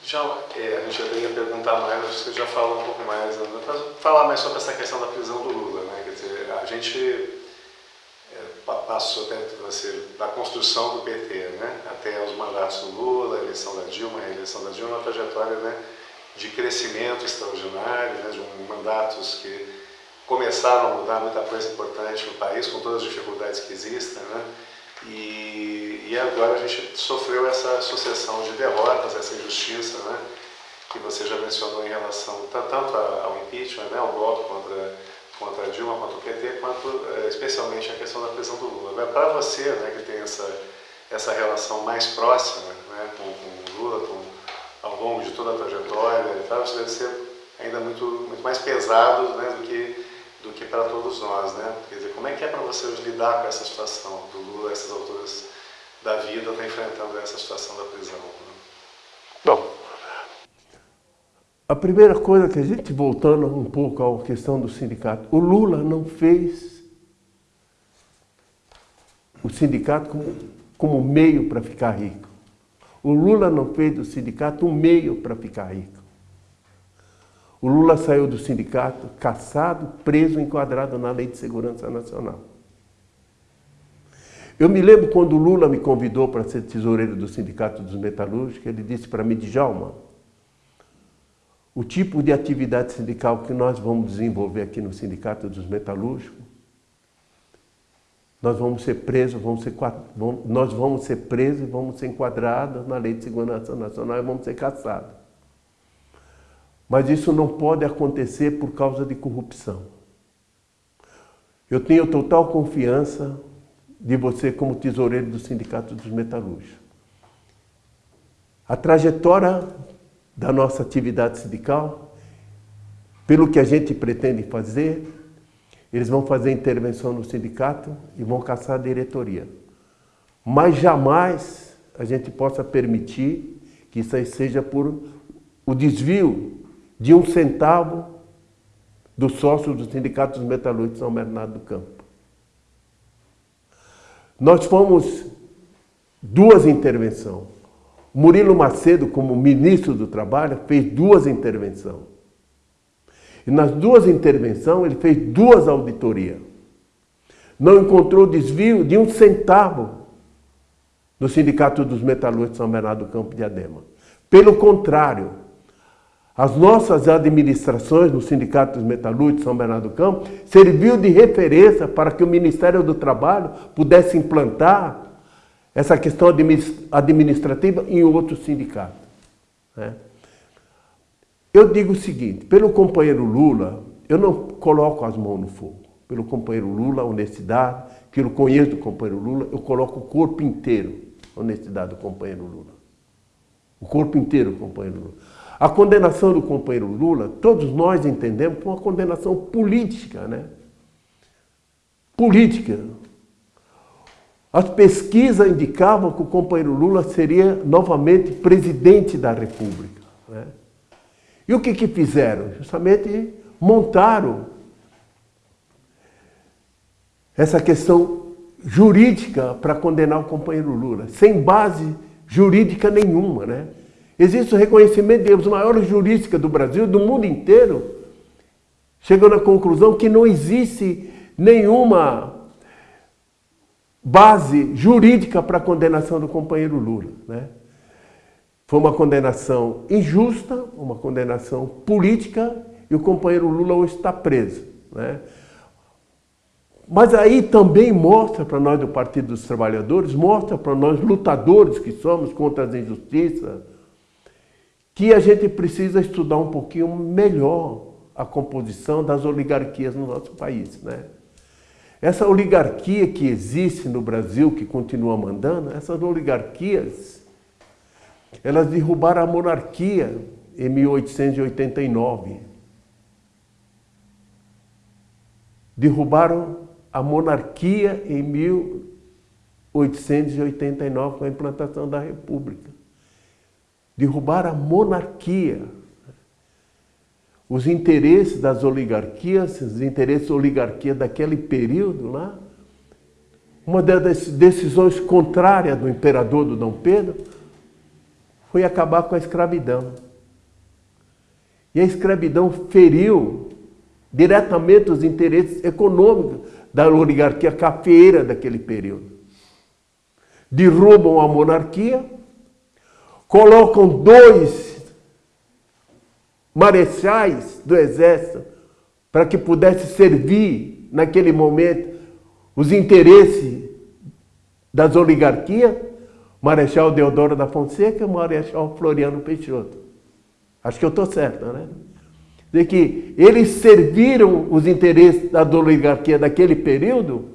Já, é, a gente já ia perguntar mais, você já falou um pouco mais, né? falar mais sobre essa questão da prisão do Lula. Né? Quer dizer, a gente é, passou até da construção do PT, né? até os mandatos do Lula, a eleição da Dilma, a reeleição da Dilma, uma trajetória né, de crescimento extraordinário, né, de um, mandatos que começaram a mudar muita coisa importante no país, com todas as dificuldades que existem. Né? E, e agora a gente sofreu essa sucessão de derrotas, essa injustiça, né? que você já mencionou em relação tanto ao impeachment, né? ao golpe contra, contra a Dilma, contra o PT, quanto especialmente a questão da prisão do Lula. Para você, né, que tem essa, essa relação mais próxima né, com, com o Lula, com, ao longo de toda a trajetória, e tal, isso deve ser ainda muito, muito mais pesado né, do que do que para todos nós, né? Quer dizer, como é que é para você lidar com essa situação do Lula, essas alturas da vida, está enfrentando essa situação da prisão? Né? Bom, a primeira coisa que a gente, voltando um pouco à questão do sindicato, o Lula não fez o sindicato como, como meio para ficar rico. O Lula não fez do sindicato um meio para ficar rico. O Lula saiu do sindicato caçado, preso, enquadrado na Lei de Segurança Nacional. Eu me lembro quando o Lula me convidou para ser tesoureiro do Sindicato dos Metalúrgicos, ele disse para mim, Djalma, o tipo de atividade sindical que nós vamos desenvolver aqui no Sindicato dos Metalúrgicos, nós vamos ser presos, vamos ser, nós vamos ser presos e vamos ser enquadrados na Lei de Segurança Nacional e vamos ser caçados. Mas isso não pode acontecer por causa de corrupção. Eu tenho total confiança de você como tesoureiro do Sindicato dos Metalúrgicos. A trajetória da nossa atividade sindical, pelo que a gente pretende fazer, eles vão fazer intervenção no sindicato e vão caçar a diretoria. Mas jamais a gente possa permitir que isso aí seja por o desvio de um centavo do sócio do Sindicato dos Metalúrgicos de São Bernardo do Campo. Nós fomos duas intervenções. Murilo Macedo, como ministro do Trabalho, fez duas intervenções. E nas duas intervenções ele fez duas auditorias. Não encontrou desvio de um centavo no Sindicato dos Metalúrgicos de São Bernardo do Campo de Adema. Pelo contrário, as nossas administrações no Sindicato dos Metalúrgicos São Bernardo do Campo serviu de referência para que o Ministério do Trabalho pudesse implantar essa questão administrativa em outros sindicatos. Né? Eu digo o seguinte, pelo companheiro Lula, eu não coloco as mãos no fogo. Pelo companheiro Lula, honestidade, que eu conheço do companheiro Lula, eu coloco o corpo inteiro, honestidade do companheiro Lula. O corpo inteiro companheiro Lula. A condenação do companheiro Lula, todos nós entendemos, foi uma condenação política, né? Política. As pesquisas indicavam que o companheiro Lula seria novamente presidente da República. Né? E o que, que fizeram? Justamente montaram essa questão jurídica para condenar o companheiro Lula, sem base jurídica nenhuma, né? Existe o reconhecimento de os maiores juristas do Brasil, do mundo inteiro, chegando à conclusão que não existe nenhuma base jurídica para a condenação do companheiro Lula. Né? Foi uma condenação injusta, uma condenação política, e o companheiro Lula hoje está preso. Né? Mas aí também mostra para nós do Partido dos Trabalhadores, mostra para nós lutadores que somos contra as injustiças, que a gente precisa estudar um pouquinho melhor a composição das oligarquias no nosso país. Né? Essa oligarquia que existe no Brasil, que continua mandando, essas oligarquias, elas derrubaram a monarquia em 1889. derrubaram a monarquia em 1889 com a implantação da República. Derrubaram a monarquia. Os interesses das oligarquias, os interesses da oligarquia daquele período lá, uma das decisões contrárias do imperador do Dom Pedro foi acabar com a escravidão. E a escravidão feriu diretamente os interesses econômicos da oligarquia cafeira daquele período. Derrubam a monarquia, colocam dois marechais do exército para que pudesse servir naquele momento os interesses das oligarquias, Marechal Deodoro da Fonseca e Marechal Floriano Peixoto. Acho que eu estou certo, né? De que eles serviram os interesses da oligarquia daquele período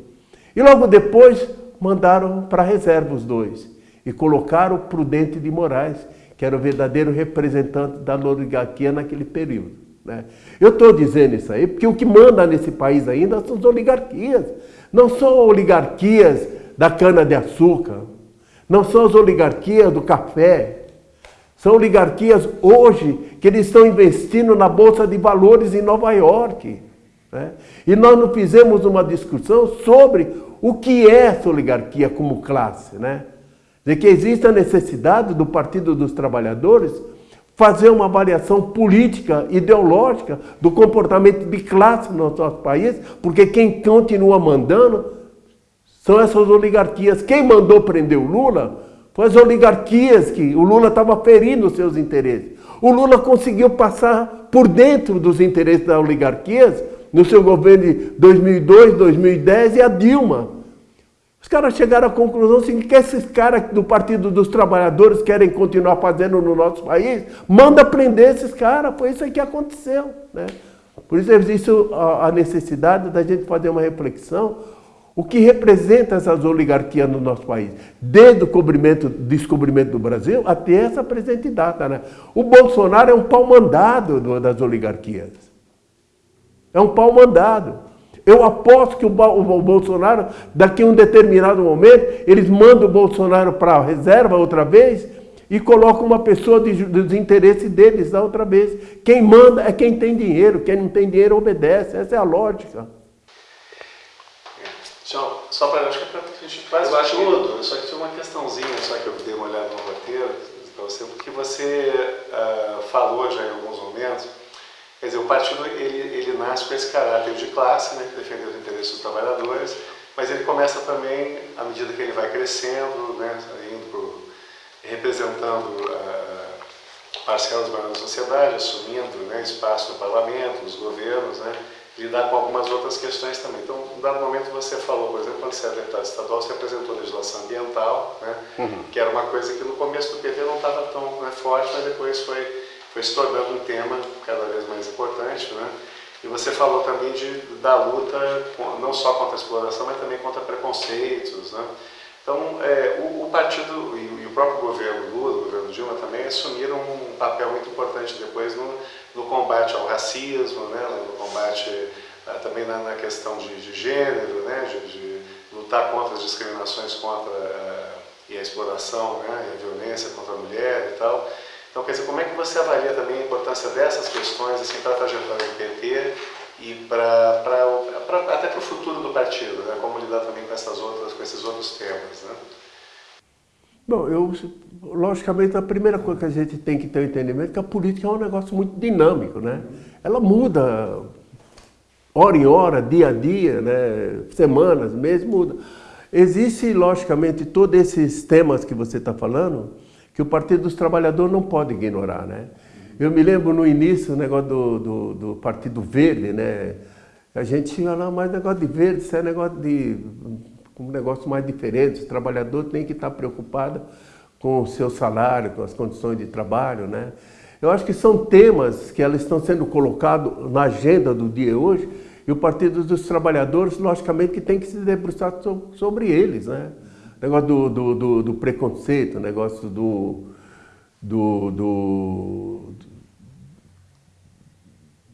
e logo depois mandaram para a reserva os dois e colocaram Prudente de Moraes, que era o verdadeiro representante da oligarquia naquele período. Né? Eu estou dizendo isso aí porque o que manda nesse país ainda são as oligarquias. Não são oligarquias da cana-de-açúcar, não são as oligarquias do café, são oligarquias hoje que eles estão investindo na Bolsa de Valores em Nova York. Né? E nós não fizemos uma discussão sobre o que é essa oligarquia como classe. Né? De que existe a necessidade do Partido dos Trabalhadores fazer uma avaliação política, ideológica do comportamento de classe no nosso país, porque quem continua mandando são essas oligarquias. Quem mandou prender o Lula foi as oligarquias que o Lula estava ferindo os seus interesses. O Lula conseguiu passar por dentro dos interesses das oligarquias no seu governo de 2002, 2010 e a Dilma. Caras chegaram à conclusão seguinte, que esses caras do Partido dos Trabalhadores querem continuar fazendo no nosso país, manda prender esses caras, foi isso que aconteceu. Né? Por isso existe a necessidade da gente fazer uma reflexão o que representa essas oligarquias no nosso país, desde o descobrimento do Brasil até essa presente data. Né? O Bolsonaro é um pau mandado das oligarquias. É um pau mandado. Eu aposto que o, Bolsonaro, daqui a um determinado momento, eles mandam o Bolsonaro para a reserva outra vez e colocam uma pessoa de, dos interesses deles da outra vez. Quem manda é quem tem dinheiro, quem não tem dinheiro obedece. Essa é a lógica. Tchau. Só para acho que é a gente faz eu acho tudo, que... só que tinha uma questãozinha, só que eu dei uma olhada no roteiro para você, porque você uh, falou já em alguns momentos Quer dizer, o partido ele, ele nasce com esse caráter de classe, né, que defende os interesses dos trabalhadores, mas ele começa também, à medida que ele vai crescendo, né, indo pro, representando uh, parcelas maiores da sociedade, assumindo né, espaço no parlamento, nos governos, né, lidar com algumas outras questões também. Então, em dado momento você falou, por exemplo, quando você era deputado estadual, você apresentou legislação ambiental, né, uhum. que era uma coisa que no começo do PT não estava tão né, forte, mas depois foi foi se tornando um tema cada vez mais importante, né? E você falou também de, da luta não só contra a exploração, mas também contra preconceitos, né? Então, é, o, o, partido e, e, o próprio governo Lula, o governo Dilma também assumiram um papel muito importante depois no, no combate ao racismo, né? no combate ah, também na, na, questão de, de gênero, né? De, de, lutar contra as discriminações contra uh, e a exploração, né? e a violência contra a mulher e tal. Então, quer dizer, como é que você avalia também a importância dessas questões assim, para a trajetória do PT e pra, pra, pra até para o futuro do partido, né? como lidar também com, essas outras, com esses outros temas? Né? Bom, eu, logicamente, a primeira coisa que a gente tem que ter o entendimento é que a política é um negócio muito dinâmico, né? Ela muda hora em hora, dia a dia, né? semanas, meses, muda. Existe, logicamente, todos esses temas que você está falando, que o Partido dos Trabalhadores não pode ignorar, né? Eu me lembro no início o negócio do, do, do Partido Verde, né? A gente tinha lá mais negócio de verde, isso é negócio de um negócio mais diferente. O trabalhador tem que estar preocupado com o seu salário, com as condições de trabalho, né? Eu acho que são temas que elas estão sendo colocados na agenda do dia hoje e o Partido dos Trabalhadores, logicamente, que tem que se debruçar sobre eles, né? Negócio do, do, do, do preconceito, negócio do, do, do,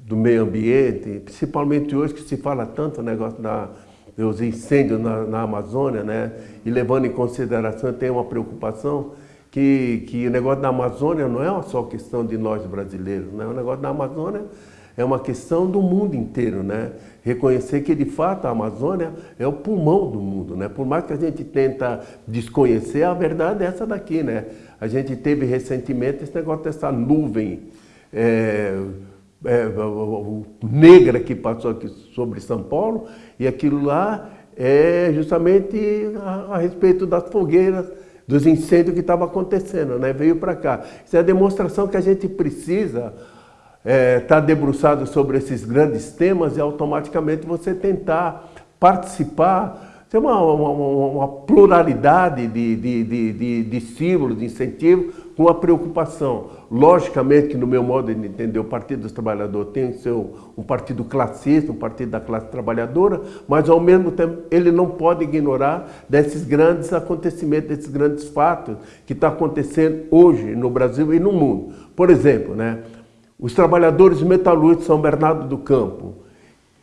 do meio ambiente, principalmente hoje que se fala tanto o negócio da, dos incêndios na, na Amazônia, né? E levando em consideração, tem uma preocupação que, que o negócio da Amazônia não é só questão de nós brasileiros, né? O negócio da Amazônia é uma questão do mundo inteiro, né? Reconhecer que de fato a Amazônia é o pulmão do mundo, né? Por mais que a gente tenta desconhecer, a verdade é essa daqui, né? A gente teve recentemente esse negócio dessa nuvem é, é, negra que passou aqui sobre São Paulo e aquilo lá é justamente a, a respeito das fogueiras, dos incêndios que estavam acontecendo, né? Veio para cá. Isso é a demonstração que a gente precisa estar é, tá debruçado sobre esses grandes temas e automaticamente você tentar participar tem uma, uma, uma pluralidade de, de, de, de, de estímulos, de incentivos, com a preocupação. Logicamente que no meu modo de entender, o Partido dos Trabalhadores tem seu, um partido classista, um partido da classe trabalhadora, mas ao mesmo tempo ele não pode ignorar desses grandes acontecimentos, desses grandes fatos que estão tá acontecendo hoje no Brasil e no mundo. Por exemplo, né, os trabalhadores metalúrgicos de São Bernardo do Campo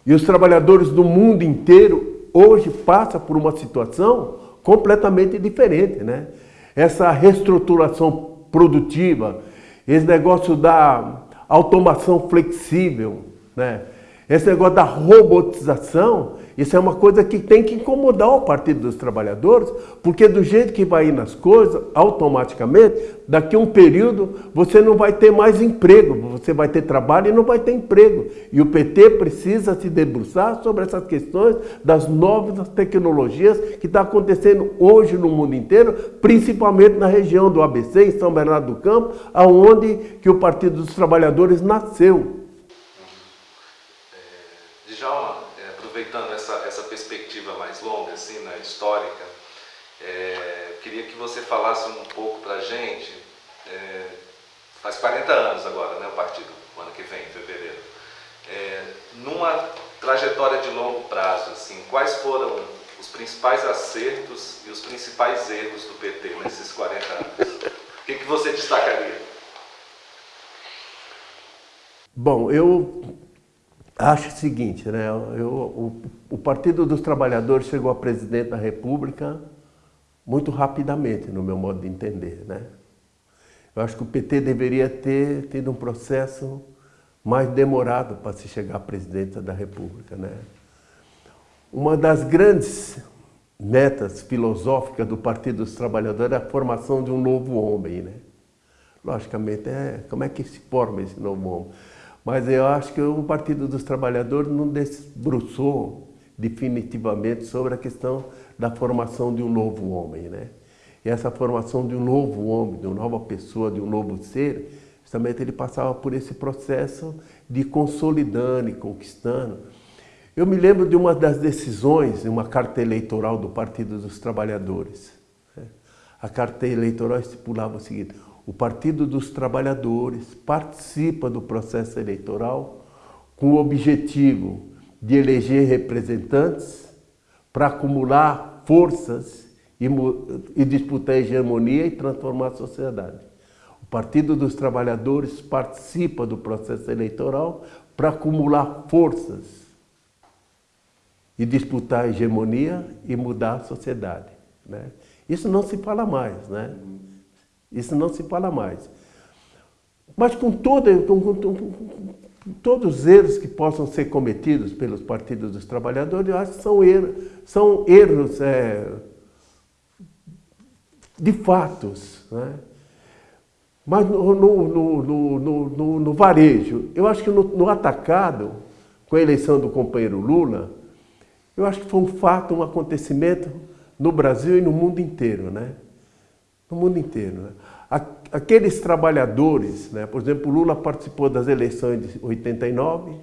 e os trabalhadores do mundo inteiro hoje passa por uma situação completamente diferente, né? Essa reestruturação produtiva, esse negócio da automação flexível, né? Esse negócio da robotização, isso é uma coisa que tem que incomodar o Partido dos Trabalhadores, porque do jeito que vai ir nas coisas, automaticamente, daqui a um período, você não vai ter mais emprego, você vai ter trabalho e não vai ter emprego. E o PT precisa se debruçar sobre essas questões das novas tecnologias que está acontecendo hoje no mundo inteiro, principalmente na região do ABC, em São Bernardo do Campo, aonde que o Partido dos Trabalhadores nasceu. Você falasse um pouco para a gente, é, faz 40 anos agora, né, o partido, ano que vem, em fevereiro. É, numa trajetória de longo prazo, assim, quais foram os principais acertos e os principais erros do PT nesses 40 anos? O que, que você destacaria? Bom, eu acho o seguinte, né? Eu, o, o Partido dos Trabalhadores chegou a presidente da República muito rapidamente, no meu modo de entender. Né? Eu acho que o PT deveria ter tido um processo mais demorado para se chegar à presidência da República. Né? Uma das grandes metas filosóficas do Partido dos Trabalhadores é a formação de um novo homem. Né? Logicamente, é, como é que se forma esse novo homem? Mas eu acho que o Partido dos Trabalhadores não debruçou definitivamente sobre a questão da formação de um novo homem. Né? E essa formação de um novo homem, de uma nova pessoa, de um novo ser, justamente ele passava por esse processo de consolidando e conquistando. Eu me lembro de uma das decisões, uma carta eleitoral do Partido dos Trabalhadores. Né? A carta eleitoral estipulava o seguinte, o Partido dos Trabalhadores participa do processo eleitoral com o objetivo de eleger representantes para acumular forças e, e disputar a hegemonia e transformar a sociedade. O Partido dos Trabalhadores participa do processo eleitoral para acumular forças e disputar a hegemonia e mudar a sociedade. Né? Isso não se fala mais, né? Isso não se fala mais. Mas com, todo, com, com, todos os erros que possam ser cometidos pelos partidos dos trabalhadores, eu acho que são erros, são erros é, de fatos. Né? Mas no, no, no, no, varejo, eu acho que no, atacado, com a eleição do companheiro Lula, eu acho que foi um fato, um acontecimento no Brasil e no mundo inteiro. Né? No mundo inteiro. Né? aqueles trabalhadores, né? por exemplo, Lula participou das eleições de 89,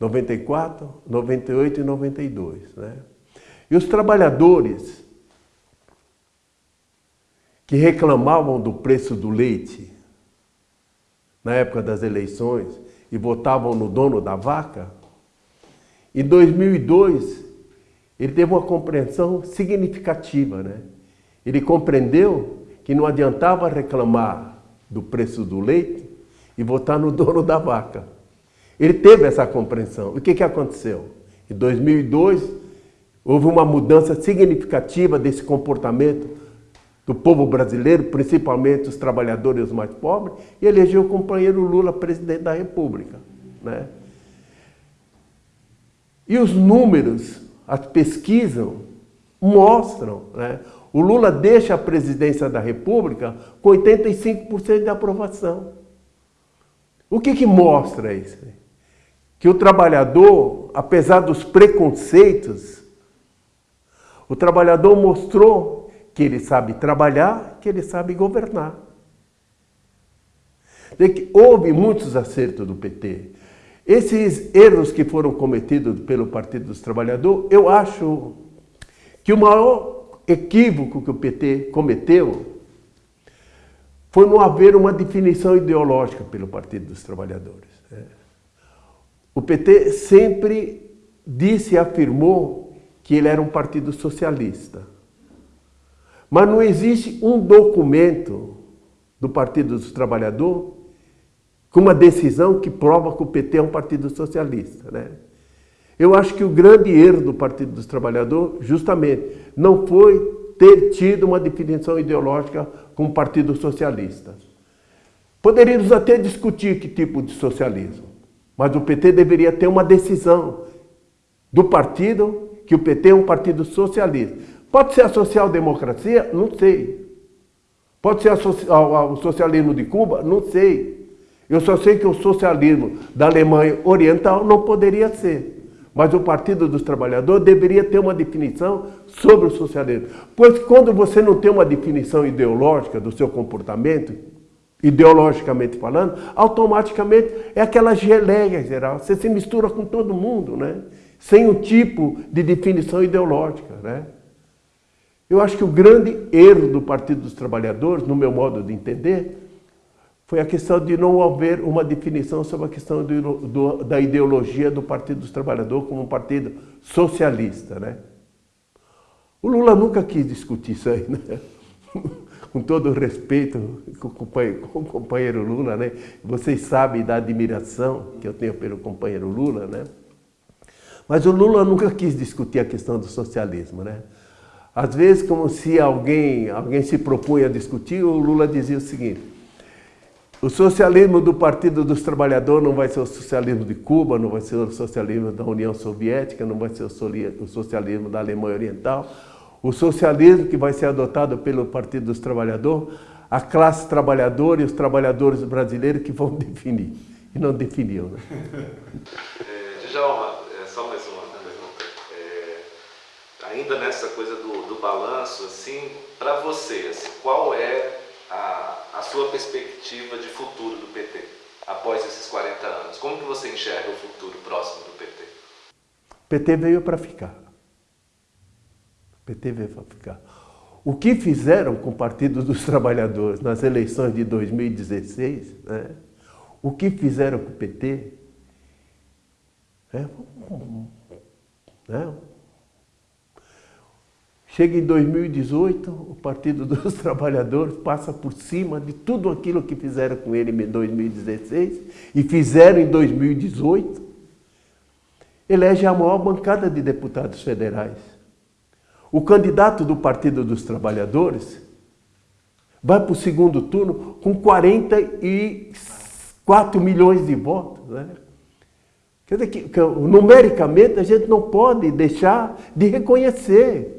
94, 98 e 92. Né? E os trabalhadores que reclamavam do preço do leite na época das eleições e votavam no dono da vaca, em 2002 ele teve uma compreensão significativa. Né? Ele compreendeu que não adiantava reclamar do preço do leite e votar no dono da vaca. Ele teve essa compreensão. O que, que aconteceu? Em 2002, houve uma mudança significativa desse comportamento do povo brasileiro, principalmente os trabalhadores mais pobres, e elegeu o companheiro Lula presidente da República. Né? E os números, as pesquisas, mostram, né? O Lula deixa a presidência da República com 85% de aprovação. O que, que mostra isso? Que o trabalhador, apesar dos preconceitos, o trabalhador mostrou que ele sabe trabalhar, que ele sabe governar. Houve muitos acertos do PT. Esses erros que foram cometidos pelo Partido dos Trabalhadores, eu acho que o maior equívoco que o PT cometeu foi não haver uma definição ideológica pelo Partido dos Trabalhadores. Né? O PT sempre disse e afirmou que ele era um partido socialista. Mas não existe um documento do Partido dos Trabalhadores com uma decisão que prova que o PT é um partido socialista. Né? Eu acho que o grande erro do Partido dos Trabalhadores, justamente, não foi ter tido uma definição ideológica com o Partido Socialista. Poderíamos até discutir que tipo de socialismo, mas o PT deveria ter uma decisão do partido que o PT é um partido socialista. Pode ser a social-democracia? Não sei. Pode ser o socialismo de Cuba? Não sei. Eu só sei que o socialismo da Alemanha Oriental não poderia ser. Mas o Partido dos Trabalhadores deveria ter uma definição sobre o socialismo. Pois quando você não tem uma definição ideológica do seu comportamento, ideologicamente falando, automaticamente é aquela geleia geral. Você se mistura com todo mundo, né? Sem um tipo de definição ideológica, né? Eu acho que o grande erro do Partido dos Trabalhadores, no meu modo de entender, foi a questão de não haver uma definição sobre a questão do, do, da ideologia do Partido dos Trabalhadores como um partido socialista. Né? O Lula nunca quis discutir isso aí, né? com todo o respeito com o, companheiro, com o companheiro Lula, né? vocês sabem da admiração que eu tenho pelo companheiro Lula, né? mas o Lula nunca quis discutir a questão do socialismo. Né? Às vezes, como se alguém, alguém se propunha a discutir, o Lula dizia o seguinte, o socialismo do Partido dos Trabalhadores não vai ser o socialismo de Cuba, não vai ser o socialismo da União Soviética, não vai ser o socialismo da Alemanha Oriental. O socialismo que vai ser adotado pelo Partido dos Trabalhadores, a classe trabalhadora e os trabalhadores brasileiros que vão definir. E não definiu. Né? é, Djalma, é, só mais uma pergunta. É, ainda nessa coisa do, do balanço, assim, para você, assim, qual é a, a sua perspectiva de futuro do PT após esses 40 anos? Como que você enxerga o futuro próximo do PT? O PT veio para ficar. O PT veio para ficar. O que fizeram com o Partido dos Trabalhadores nas eleições de 2016, né? o que fizeram com o PT, é, né? Chega em 2018, o Partido dos Trabalhadores passa por cima de tudo aquilo que fizeram com ele em 2016 e fizeram em 2018. Elege a maior bancada de deputados federais. O candidato do Partido dos Trabalhadores vai para o segundo turno com 44 milhões de votos. Né? Quer dizer que, numericamente, a gente não pode deixar de reconhecer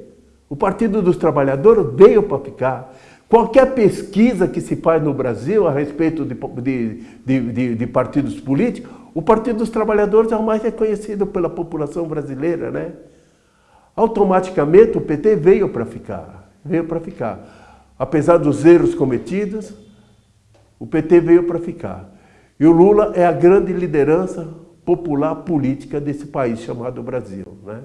o Partido dos Trabalhadores veio para ficar. Qualquer pesquisa que se faz no Brasil a respeito de, de, de, de, partidos políticos, o Partido dos Trabalhadores é o mais reconhecido pela população brasileira, né? Automaticamente o PT veio para ficar, veio para ficar. Apesar dos erros cometidos, o PT veio para ficar. E o Lula é a grande liderança popular política desse país chamado Brasil, né?